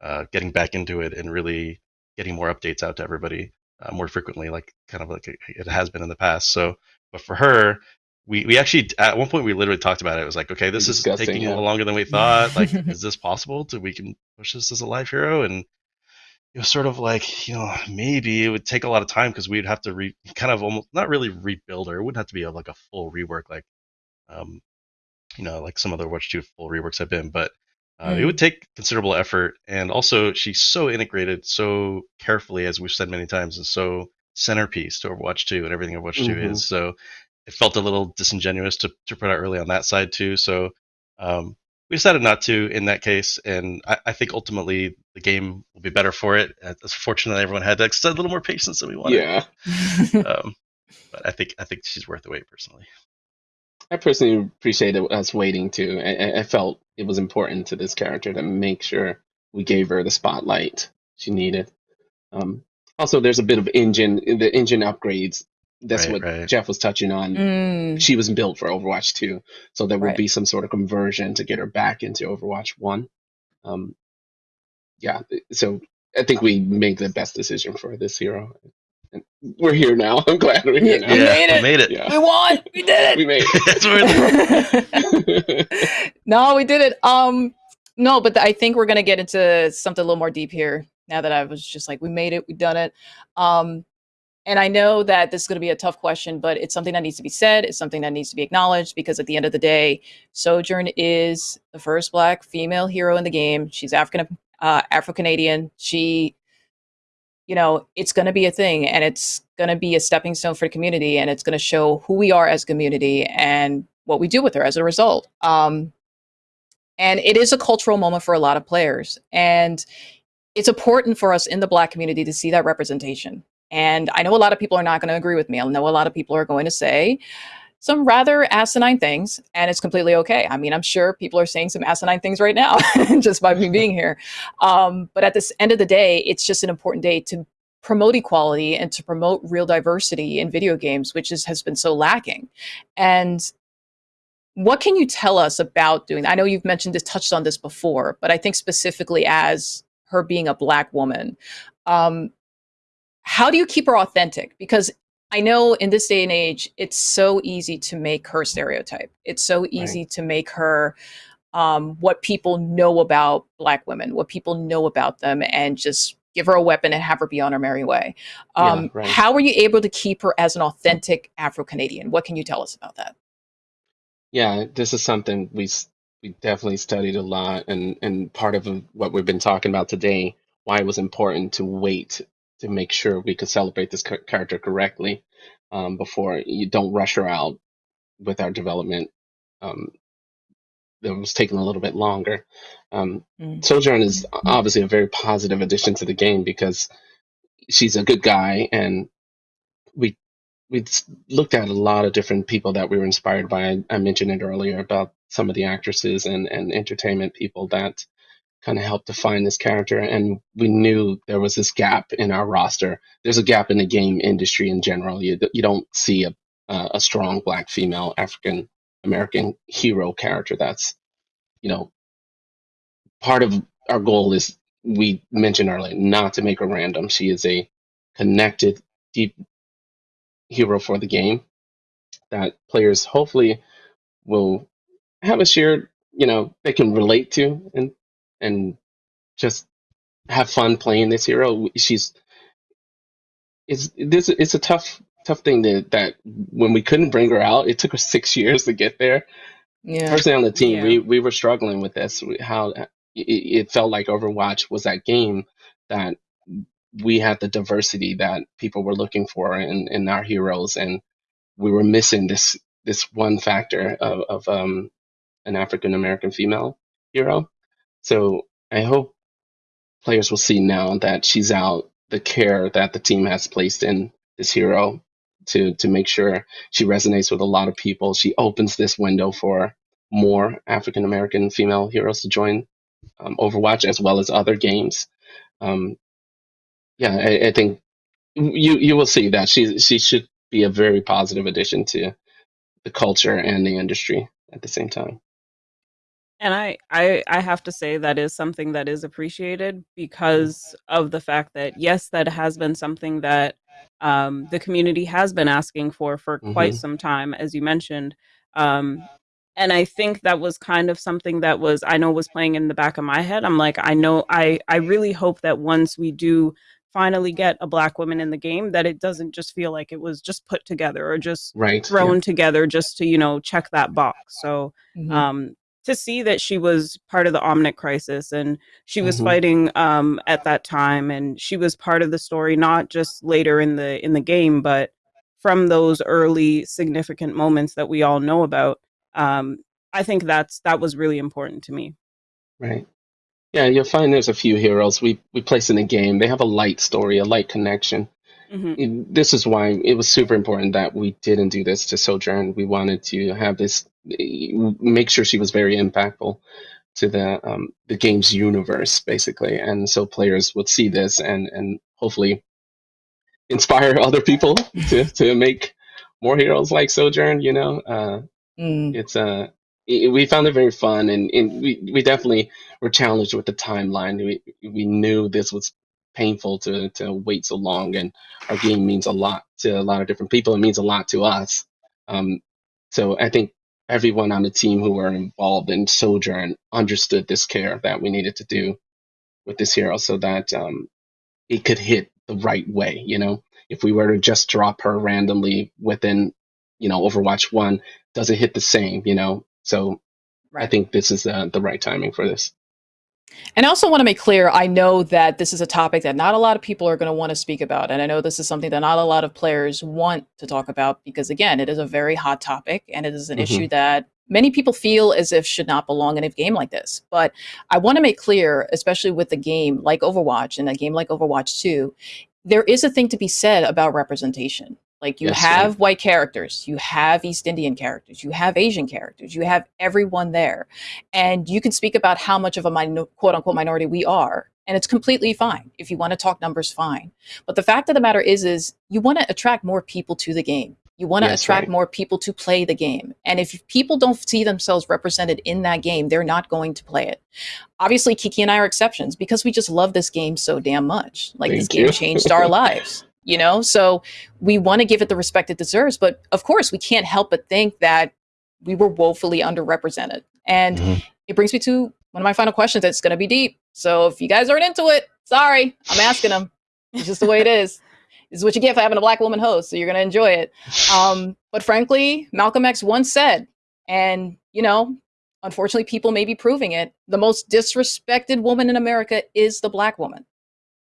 uh, getting back into it and really getting more updates out to everybody uh, more frequently, like kind of like it, has been in the past. So, but for her, we we actually at one point we literally talked about it. It was like, okay, this is taking a little longer than we thought. Like, is this possible? To we can push this as a live hero? And it was sort of like, you know, maybe it would take a lot of time because we'd have to re kind of almost not really rebuild her. It wouldn't have to be a, like a full rework, like, um, you know, like some other Watch Two full reworks have been, but. Uh, It Mm. would take considerable effort, and also she's so integrated so carefully, as we've said many times, and so centerpiece to Overwatch 2 and everything Overwatch 2 Mhm. is. So it felt a little disingenuous to, to put out early on that side too. So um, we decided not to in that case, and I, I think ultimately the game will be better for it. Uh, It's fortunate that everyone had that, a little more patience than we wanted. Yeah. Um, but I think I think she's worth the wait personally. I personally appreciated us waiting too. I, I- I felt it was important to this character to make sure we gave her the spotlight she needed. Um, also, there's a bit of engine, the engine upgrades. That's Right, what right. Jeff was touching on. Mm. She was built for Overwatch 2, so there will Right. be some sort of conversion to get her back into Overwatch 1. Um, yeah, so I think we made the best decision for this hero. And we're here now. I'm glad we're here Yeah, now. We made we it. made it. Yeah. We won. We did it. We made it. That's where the- it. no, we did it. Um, no, but I think we're gonna get into something a little more deep here. Now that I was just like, we made it, we done it. Um, and I know that this is going to be a tough question, but it's something that needs to be said. It's something that needs to be acknowledged because at the end of the day, Sojourn is the first Black female hero in the game. She's African, uh, Afro Canadian. She, you know, it's going to be a thing, and it's going to be a stepping stone for the community, and it's going to show who we are as community and what we do with her as a result. Um, and it is a cultural moment for a lot of players, and it's important for us in the Black community to see that representation. And I know a lot of people are not going to agree with me. I know a lot of people are going to say some rather asinine things, and it's completely okay. I mean, I'm sure people are saying some asinine things right now just by me being here. Um, but at this end of the day, it's just an important day to promote equality and to promote real diversity in video games, which is, has been so lacking. And what can you tell us about doing? I know you've mentioned this, touched on this before, but I think specifically as her being a black woman, um, how do you keep her authentic? Because I know in this day and age, it's so easy to make her stereotype. It's so easy to make her um, what people know about black women, what people know about them, and just give her a weapon and have her be on her merry way. Um, Yeah, right. How were you able to keep her as an authentic Afro Canadian? What can you tell us about that? Yeah, this is something we we definitely studied a lot, and and part of what we've been talking about today, why it was important to wait to make sure we could celebrate this cha- character correctly um, before you don't rush her out with our development. Um, that was taking a little bit longer. Um, Mm. Sojourn is obviously a very positive addition to the game because she's a good guy, and we we looked at a lot of different people that we were inspired by. I, I mentioned it earlier about some of the actresses and and entertainment people that kind of helped define this character, and we knew there was this gap in our roster. There's a gap in the game industry in general. You you don't see a a strong black female African American hero character that's you know part of our goal is we mentioned earlier not to make her random. She is a connected, deep hero for the game that players hopefully will have a shared, you know, they can relate to and and just have fun playing this hero. She's it's this it's a tough tough thing that that when we couldn't bring her out, it took us six years to get there Yeah. personally on the team, Yeah. we we were struggling with this. How it, it felt like Overwatch was that game that we had the diversity that people were looking for in, in our heroes, and we were missing this this one factor of, of um, an African American female hero. So I hope players will see now that she's out the care that the team has placed in this hero to to make sure she resonates with a lot of people. She opens this window for more African American female heroes to join um, Overwatch as well as other games. Um, yeah, I, I think you you will see that she she should be a very positive addition to the culture and the industry at the same time. And I, I I have to say that is something that is appreciated because of the fact that yes, that has been something that um, the community has been asking for for quite hmm some time, as you mentioned. Um, and I think that was kind of something that was I know was playing in the back of my head. I'm like, I know I I really hope that once we do finally get a black woman in the game, that it doesn't just feel like it was just put together or just Right. Yeah. thrown together just to you know check that box. So Mhm. um, to see that she was part of the Omnic crisis and she was hmm fighting um, at that time and she was part of the story not just later in the in the game but from those early significant moments that we all know about um, I think that's that was really important to me. Right. Yeah, you'll find there's a few heroes we we place in the game. They have a light story, a light connection. Hmm it- this is why it was super important that we didn't do this to Sojourn. We wanted to have this make sure she was very impactful to the um, the game's universe, basically, and so players would see this and and hopefully inspire other people to to make more heroes like Sojourn. You know, uh, Mm. it's uh, i we found it very fun, and, and we we definitely were challenged with the timeline. We we knew this was painful to to wait so long, and our game means a lot to a lot of different people. It means a lot to us. Um, so I think everyone on the team who were involved in Sojourn understood this care that we needed to do with this hero, so that um, it could hit the right way. You know, if we were to just drop her randomly within, you know, Overwatch One, does it hit the same? You know, so I think this is uh, the right timing for this. And I also want to make clear I know that this is a topic that not a lot of people are going to want to speak about. And I know this is something that not a lot of players want to talk about because, again, it is a very hot topic and it is an Mhm. issue that many people feel as if should not belong in a game like this. But I want to make clear, especially with a game like Overwatch and a game like Overwatch 2, there is a thing to be said about representation. Like you Yes, have right. white characters, you have East Indian characters, you have Asian characters, you have everyone there. And you can speak about how much of a minor, quote unquote minority we are and it's completely fine. If you want to talk numbers fine. But the fact of the matter is is you want to attract more people to the game. You want to Yes, attract right. more people to play the game. And if people don't see themselves represented in that game they're not going to play it. Obviously kiki and i are exceptions because we just love this game so damn much. Like this Thank game you. changed our lives you know? So we want to give it the respect it deserves but of course we can't help but think that we were woefully underrepresented. And Mhm. it brings me to one of my final questions that's going to be deep. So if you guys aren't into it sorry i'm asking them it's just the way it is. This is what you get for having a black woman host so you're going to enjoy it. Um, but frankly malcolm x once said and you know unfortunately people may be proving it the most disrespected woman in america is the black woman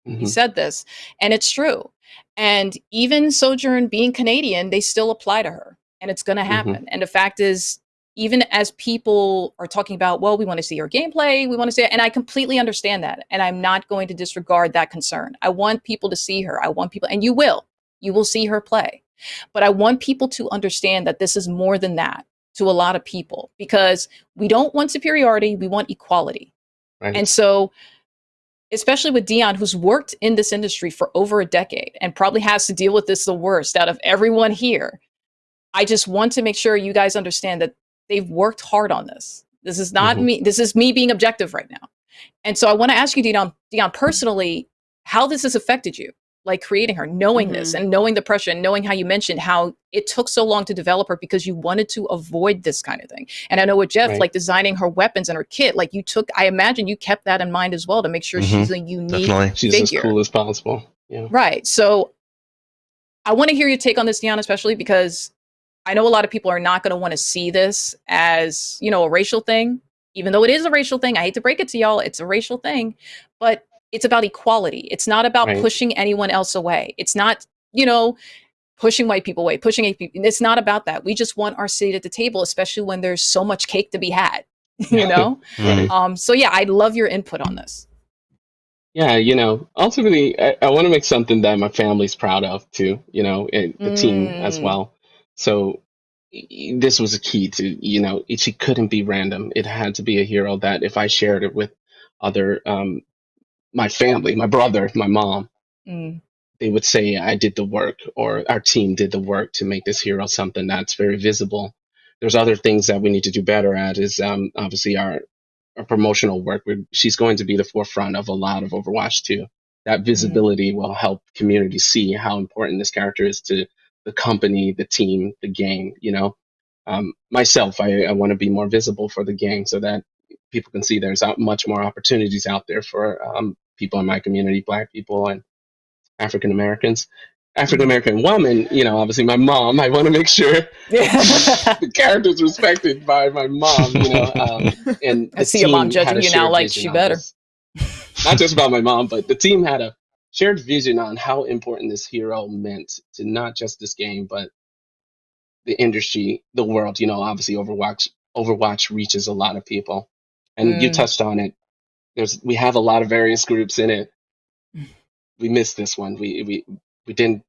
he Mhm. said this and it's true and even sojourn being canadian they still apply to her and it's going to Mhm. happen and the fact is even as people are talking about well we want to see her gameplay we want to see and i completely understand that and i'm not going to disregard that concern i want people to see her i want people and you will you will see her play but i want people to understand that this is more than that to a lot of people because we don't want superiority we want equality Right. and so, especially with Dion, who's worked in this industry for over a decade and probably has to deal with this the worst out of everyone here, I just want to make sure you guys understand that they've worked hard on this. This is not Mhm. me. This is me being objective right now. And so I want to ask you, Dion, Dion, personally, how this has affected you, like creating her, knowing this Mhm. and knowing the pressure and knowing how you mentioned how it took so long to develop her because you wanted to avoid this kind of thing. And I know with Jeff, Right. like designing her weapons and her kit, like you took, I imagine you kept that in mind as well to make sure Mhm. she's a unique Definitely. She's figure. as cool as possible. Yeah. Right. So I want to hear your take on this, Dion, especially because I know a lot of people are not going to want to see this as, you know, a racial thing, even though it is a racial thing. I hate to break it to y'all, it's a racial thing, but it's about equality. It's not about Right. pushing anyone else away. It's not, you know, pushing white people away, pushing white people. It's not about that. We just want our seat at the table, especially when there's so much cake to be had, you know? Mhm. um, so yeah, I'd love your input on this. Yeah, you know, ultimately, I, I want to make something that my family's proud of too, you know, and the team as Mm. well. So this was a key to, you know, it, she couldn't be random. It had to be a hero that if I shared it with other, um, my family, my brother, my mom, Mm. they would say I did the work or our team did the work to make this hero something that's very visible. There's other things that we need to do better at is um, obviously our our promotional work. we she's going to be the forefront of a lot of Overwatch 2. That visibility will help community see how important this character is to the company, the team, the game. You know, um, myself, I, I want to be more visible for the game so that people can see there's out much more opportunities out there for um, people in my community, Black people and African Americans. African American woman, you know, obviously my mom. I want to make sure the character's respected by my mom, you know. Um, and I see your mom judging you now like she better. Not just about my mom, but the team had a shared vision on how important this hero meant to not just this game, but the industry, the world. You know, obviously Overwatch Overwatch reaches a lot of people, and you Mm. touched on it. There's we have a lot of various groups in it. We missed this one. We we we didn't,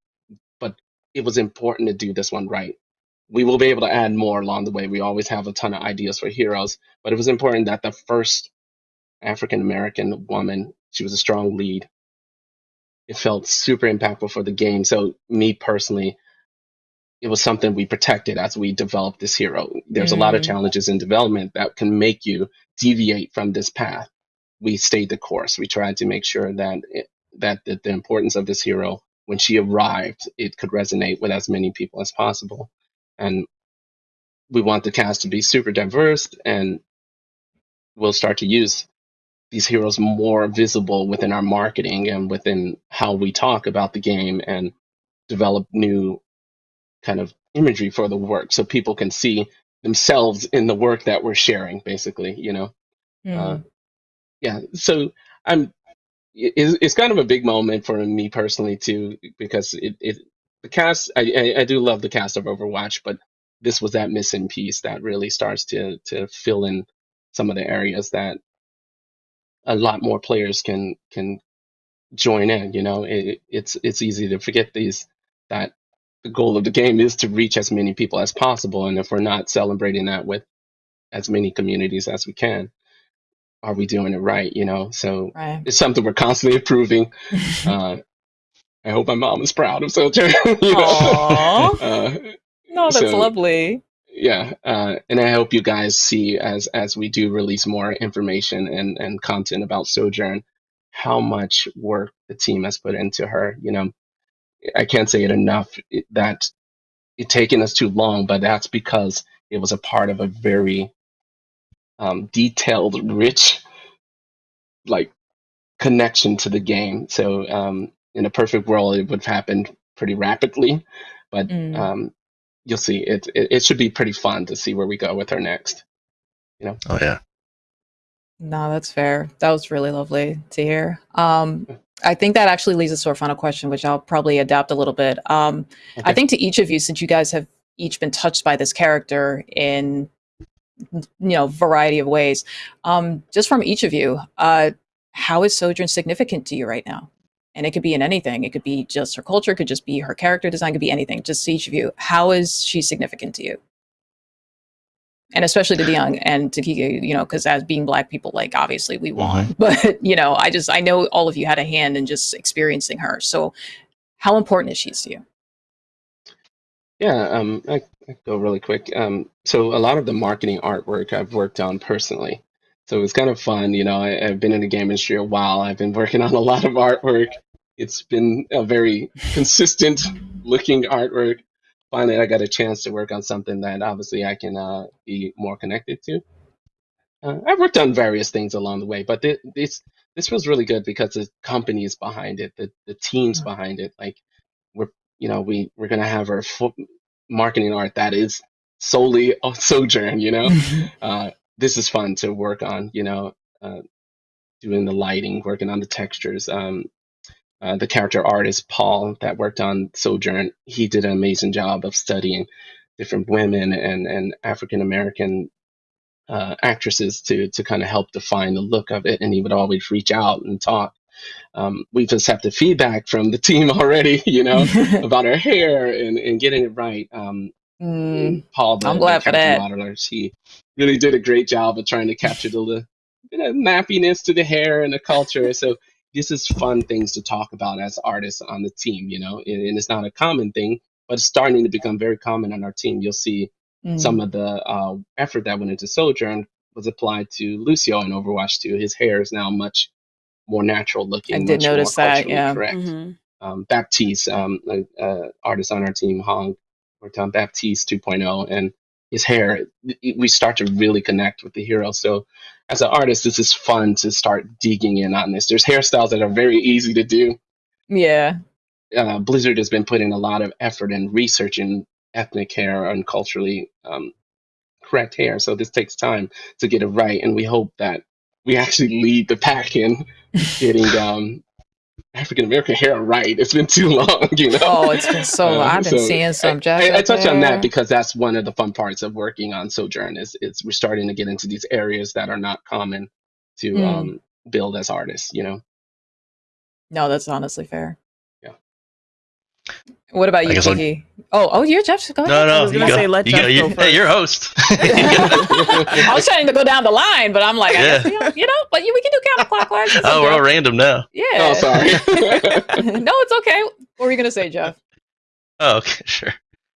but it was important to do this one right. We will be able to add more along the way. We always have a ton of ideas for heroes, but it was important that the first African American woman, she was a strong lead. It felt super impactful for the game. So me personally, it was something we protected as we developed this hero. There's a lot of Mm. challenges in development that can make you deviate from this path. We stayed the course. We tried to make sure that it, that the, the importance of this hero, when she arrived, it could resonate with as many people as possible. And we want the cast to be super diverse, and we'll start to use these heroes more visible within our marketing and within how we talk about the game and develop new kind of imagery for the work so people can see themselves in the work that we're sharing basically you know uh, Mm. Yeah so i'm it- it's, it's kind of a big moment for me personally too because it, it the cast I, I i do love the cast of overwatch but this was that missing piece that really starts to to fill in some of the areas that a lot more players can can join in you know? It, it's it's easy to forget these that the goal of the game is to reach as many people as possible and if we're not celebrating that with as many communities as we can are we doing it right you know so Right. it's something we're constantly improving uh i hope my mom is proud of Sojourn. you know? Uh, no, that's so- lovely. yeah uh, and i hope you guys see as as we do release more information and and content about sojourn how much work the team has put into her you know i can't say it enough that it taken us too long but that's because it was a part of a very um, detailed rich like connection to the game so um, in a perfect world it would have happened pretty rapidly but Mm. um, you'll see it, it it should be pretty fun to see where we go with our next You know. Oh yeah. No, that's fair. That was really lovely to hear. Um, I think that actually leads us to our final question, which I'll probably adapt a little bit. Um, I think to each of you, since you guys have each been touched by this character in you know variety of ways, um, just from each of you, uh, how is Sojourn significant to you right now? And it could be in anything. It could be just her culture. It could just be her character design. It could be anything. Just to each of you, how is she significant to you? and especially to Dion and to Kiki, you know, because as being black people, like obviously we won, but you know, I just I know all of you had a hand in just experiencing her. So, how important is she to you? Yeah, um, I, I go really quick. Um, so a lot of the marketing artwork I've worked on personally. So it's kind of fun, you know. I, I've been in the game industry a while. I've been working on a lot of artwork. It's been a very consistent looking artwork. Finally, I got a chance to work on something that obviously I can uh, be more connected to. Uh, I've worked on various things along the way, but thi- this this was really good because the companies behind it, the the teams behind it, like we're you know we we're gonna have our marketing art that is solely on Sojourn. You know, uh, this is fun to work on. You know, uh, doing the lighting, working on the textures. Um, uh, the character artist Paul that worked on Sojourn, he did an amazing job of studying different women and and African American uh, actresses to to kind of help define the look of it, and he would always reach out and talk. Um, we just have the feedback from the team already, you know, about her hair and, and getting it right. Um, Mm, Paul, the, I'm glad for that. modeler, he really did a great job of trying to capture the, the nappiness to the hair and the culture. So this is fun things to talk about as artists on the team, you know, and, and it's not a common thing, but it's starting to become very common on our team. You'll see Mm. some of the uh, effort that went into Sojourn was applied to Lucio in Overwatch 2. His hair is now much more natural looking. I did notice that, yeah. Correct. Mhm. Um, Baptiste, um, a, a artist on our team, Hong, worked on Baptiste 2.0, and his hair, we start to really connect with the hero. So, as an artist, this is fun to start digging in on this. There's hairstyles that are very easy to do. Yeah. Uh, Blizzard has been putting a lot of effort in researching ethnic hair and culturally um, correct hair. So this takes time to get it right, and we hope that we actually lead the pack in getting um, African American hair right. It's been too long, you know. Oh, it's been so long. Uh, I've been so seeing some I. I, I touch on that because that's one of the fun parts of working on Sojourn is, is we're starting to get into these areas that are not common to Mm. um, build as artists, you know. No, that's honestly fair. Yeah. What about I you, guess Kiki? Oh, oh, you're Jeff. Go ahead. No, no, was you gonna go. say, let you Jeff go. You, go hey, first. you're host. I was trying to go down the line, but I'm like, I Yeah. guess, you, know, you know, but you, we can do counterclockwise. Oh, we're all random now. yeah. Oh, sorry. no, it's okay. What were you gonna say, Jeff? Oh, okay, sure.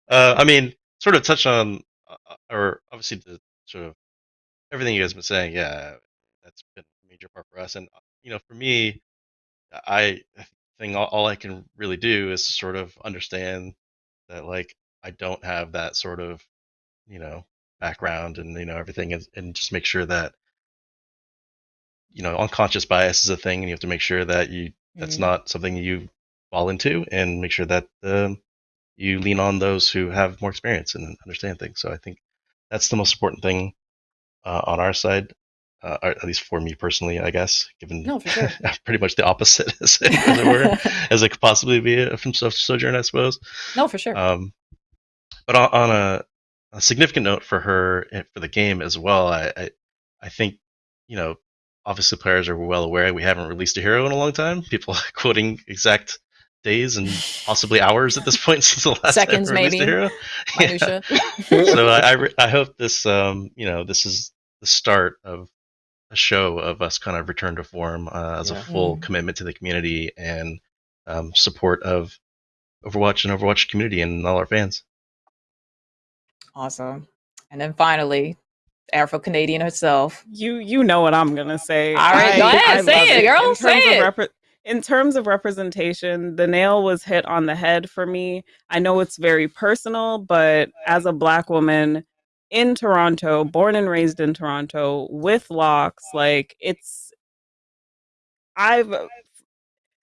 Uh, I mean, sort of touch on, uh, or obviously the sort of everything you guys been saying. Yeah, that's been a major part for us. And uh, you know, for me, I think all, all I can really do is to sort of understand that, like, I don't have that sort of, you know, background and you know everything, and, and just make sure that, you know, unconscious bias is a thing, and you have to make sure that you that's Mm. not something you fall into, and make sure that um, you lean on those who have more experience and understand things. So I think that's the most important thing uh, on our side, uh, or at least for me personally, I guess, given No, for sure. pretty much the opposite as, as it were, as it could possibly be from Sojourn, I suppose. No, for sure. Um, but on, on a, a significant note for her and for the game as well, I, I I think you know obviously players are well aware we haven't released a hero in a long time. People are quoting exact days and possibly hours at this point since the last Seconds, time we released maybe. hero. Yeah. So I I, I hope this um you know this is the start of show of us kind of return to form uh, as Yeah. a full Mm. commitment to the community and um, support of Overwatch and Overwatch community and all our fans. Awesome. And then finally, Afro Canadian herself. You you know what I'm gonna say. All right, go ahead, say love it, girl, In say it. Repre- in terms of representation, the nail was hit on the head for me. I know it's very personal, but as a black woman in Toronto, born and raised in Toronto, with locks, like it's I've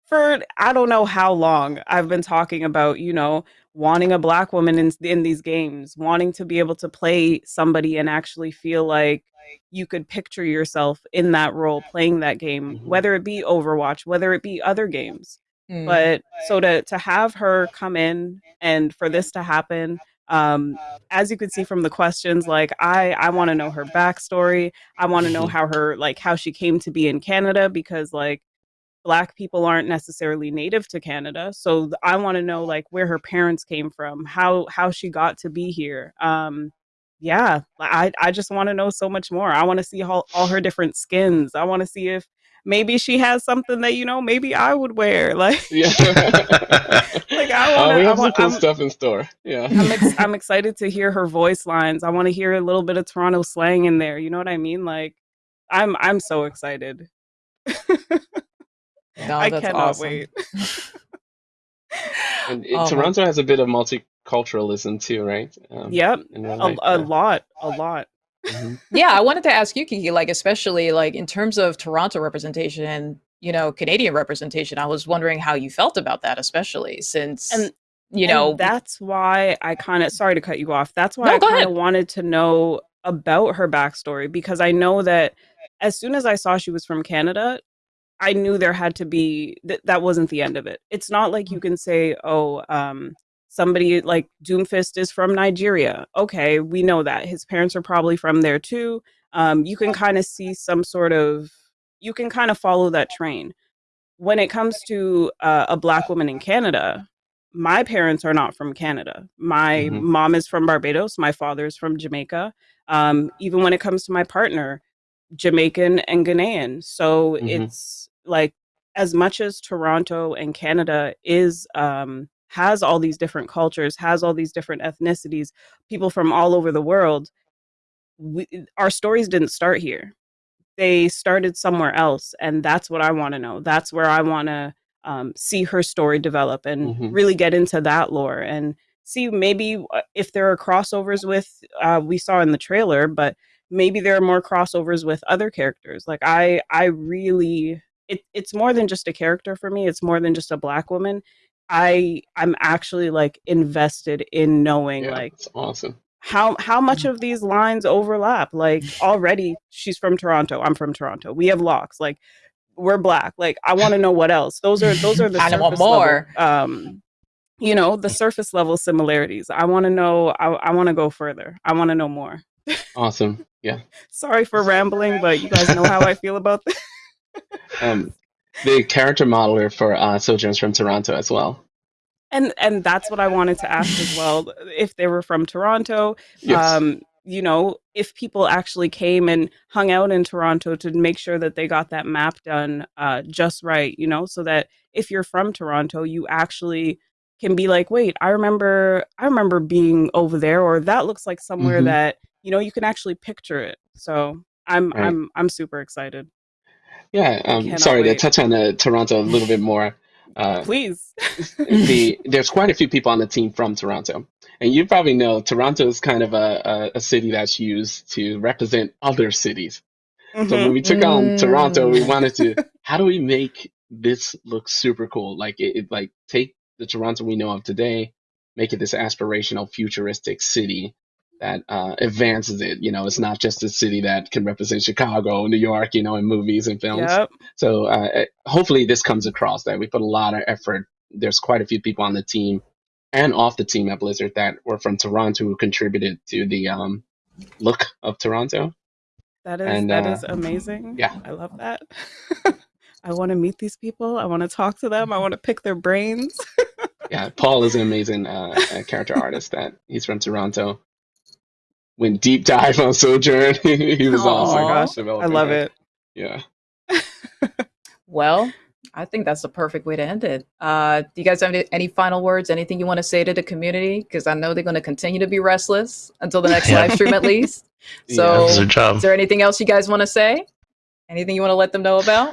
for I don't know how long I've been talking about, you know, wanting a black woman in in these games, wanting to be able to play somebody and actually feel like you could picture yourself in that role playing that game, Mhm. whether it be Overwatch, whether it be other games. Mm. But so to to have her come in and for this to happen, um, as you can see from the questions, like I I want to know her backstory. I want to know Mhm. how her like how she came to be in Canada because like black people aren't necessarily native to Canada. So I want to know like where her parents came from, how how she got to be here. Um yeah, I I just want to know so much more. I want to see all, all her different skins. I want to see if maybe she has something that you know maybe I would wear. Like yeah. Like, I Uh, wanna- we I have some cool I'm- stuff in store. Yeah. I'm ex- I'm excited to hear her voice lines. I want to hear a little bit of Toronto slang in there. You know what I mean? Like I'm I'm so excited. No, I cannot awesome. wait. And Oh, my- Toronto has a bit of multiculturalism too, right? Um, Yep. A, a lot, a lot. Mhm. yeah, I wanted to ask you, Kiki, like especially like in terms of Toronto representation and you know Canadian representation. I was wondering how you felt about that, especially since And- you And know that's why I kind of sorry to cut you off. That's why No, I kind of wanted to know about her backstory because I know that as soon as I saw she was from Canada, I knew there had to be th- that wasn't the end of it. It's not like you Mm. can say, "Oh, um, somebody like Doomfist is from Nigeria." Okay, we know that his parents are probably from there too. Um, you can kind of see some sort of you can kind of follow that train. When it comes to uh, a black woman in Canada, my parents are not from Canada. My Mhm. mom is from Barbados. My father is from Jamaica. Um, even when it comes to my partner, Jamaican and Ghanaian. So Mhm. it's like as much as Toronto and Canada is um, has all these different cultures, has all these different ethnicities, people from all over the world, we, our stories didn't start here. They started somewhere else, and that's what I want to know. That's where I want to um, see her story develop and Mhm. really get into that lore and see maybe uh, if there are crossovers with uh, we saw in the trailer, but maybe there are more crossovers with other characters. Like I, I really, it, it's more than just a character for me. It's more than just a black woman. I, I'm actually like invested in knowing Yeah, like it's awesome. how how much of these lines overlap like already she's from toronto i'm from toronto we have locks like we're black like i want to know what else those are those are the I surface want more. level, um you know the surface level similarities i want to know i, I want to go further i want to know more Awesome. Yeah. sorry for rambling but you guys know how i feel about this Um, the character modeler for uh, Sojourns from Toronto as well. and and that's what i wanted to ask as well if they were from toronto Yes. um you know if people actually came and hung out in toronto to make sure that they got that map done uh just right you know so that if you're from toronto you actually can be like wait i remember i remember being over there or that looks like somewhere Mhm. that you know you can actually picture it so i'm Right. i'm i'm super excited yeah. Um, sorry to touch on uh, Toronto a little bit more. Uh, please the there's quite a few people on the team from Toronto, and you probably know Toronto is kind of a, a, a city that's used to represent other cities. So Mhm. when we took on Toronto, we Mm. wanted to how do we make this look super cool? Like it, it like take the Toronto we know of today, make it this aspirational, futuristic city that uh, advances it. You know, it's not just a city that can represent Chicago, New York, you know, in movies and films. yep So uh, hopefully this comes across that we put a lot of effort. There's quite a few people on the team and off the team at Blizzard that were from Toronto who contributed to the um, look of Toronto. That is And, that uh, is amazing. yeah. I love that. I want to meet these people. I want to talk to them. I want to pick their brains. Yeah, Paul is an amazing uh, character artist. That he's from Toronto. Went deep dive on Sojourn. he was Aw. awesome. Oh my gosh, I love it. Yeah. Well, I think that's the perfect way to end it. Uh, do you guys have any, any final words? Anything you want to say to the community? Because I know they're going to continue to be restless until the next Yeah. live stream, at least. So, That's their job. is there anything else you guys want to say? Anything you want to let them know about?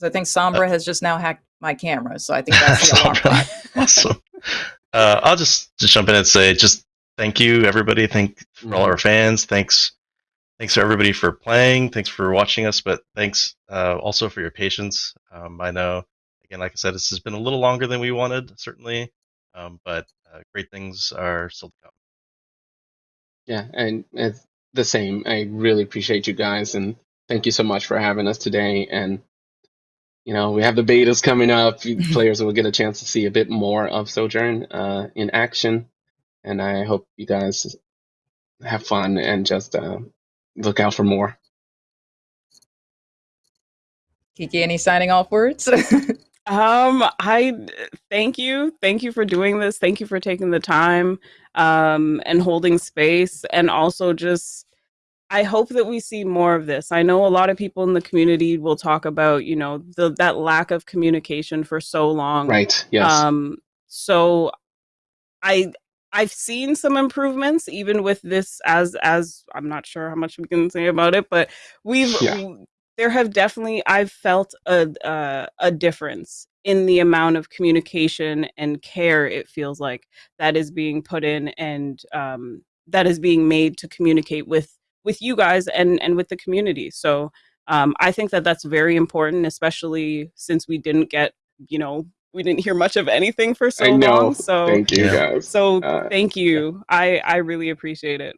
'Cause I think Sombra has just now hacked my camera, so I think that's the alarm Sombra. clock. awesome. Uh, I'll just just jump in and say just thank you everybody. Thank for all our fans. Thanks thanks to everybody for playing. Thanks for watching us, but thanks uh, also for your patience. Um, I know again, like I said, this has been a little longer than we wanted, certainly, um, but uh, great things are still to come. Yeah, and it's the same. I really appreciate you guys, and thank you so much for having us today. And you know, we have the betas coming up. Players will get a chance to see a bit more of Sojourn uh, in action, and I hope you guys have fun and just uh, look out for more. Kiki, any signing off words? Um, I thank you. Thank you for doing this. Thank you for taking the time um and holding space and also just I hope that we see more of this. I know a lot of people in the community will talk about, you know, the that lack of communication for so long. Right? Yes. Um, so I I've seen some improvements even with this as as I'm not sure how much we can say about it, but we've Yeah. w- there have definitely I've felt a uh, a difference in the amount of communication and care it feels like that is being put in and um, that is being made to communicate with with you guys and and with the community. So um, I think that that's very important, especially since we didn't get you know we didn't hear much of anything for so I know. long. So Thank you guys. so Uh, thank you. I I really appreciate it.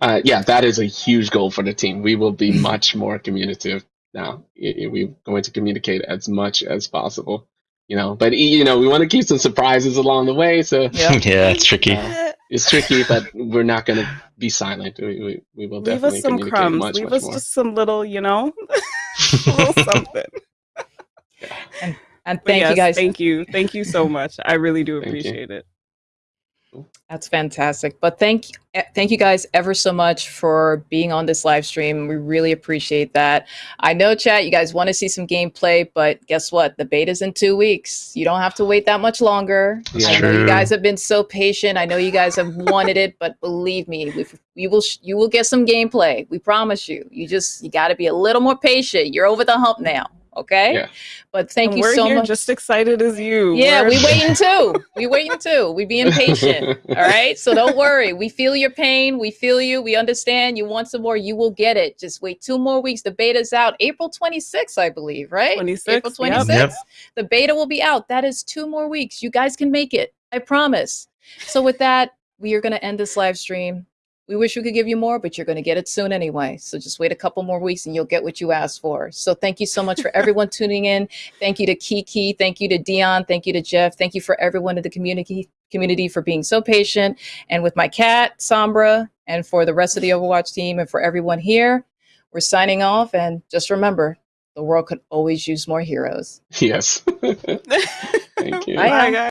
Uh, yeah, that is a huge goal for the team. We will be much more communicative now. Y- y- We're going to communicate as much as possible, you know. But you know, we want to keep some surprises along the way, so Yeah. yeah, it's tricky. Uh, it's tricky. But we're not going to be silent. We, we, we will Leave definitely us some communicate crumbs. much, Leave much us more. just some little, you know, little something. and But thank yes, you guys. Thank you. Thank you so much. I really do appreciate it. That's fantastic. But thank eh, thank you guys ever so much for being on this live stream. We really appreciate that. I know chat, you guys want to see some gameplay, but guess what? The beta's in 2 weeks. You don't have to wait that much longer. That's I know you guys have been so patient. I know you guys have wanted it, but believe me, we you will sh- you will get some gameplay. We promise you. You just you got to be a little more patient. You're over the hump now, okay? Yeah. But thank And you we're so here much. just excited as you. Yeah, We're- we waiting too. We waiting too. We being patient. All right. So don't worry. We feel your pain. We feel you. We understand. You want some more. You will get it. Just wait two more weeks. The beta's out April 26th, I believe, right? 26th, April yep. 26th. Yep. The beta will be out. That is two more weeks. You guys can make it. I promise. So with that, we are going to end this live stream. We wish we could give you more, but you're going to get it soon anyway. So just wait a couple more weeks and you'll get what you asked for. So thank you so much for everyone tuning in. Thank you to Kiki. Thank you to Dion. Thank you to Jeff. Thank you for everyone in the community community for being so patient. And with my cat, Sombra, and for the rest of the Overwatch team and for everyone here, we're signing off. And just remember, the world could always use more heroes. yes. Thank you. Bye. Bye, guys.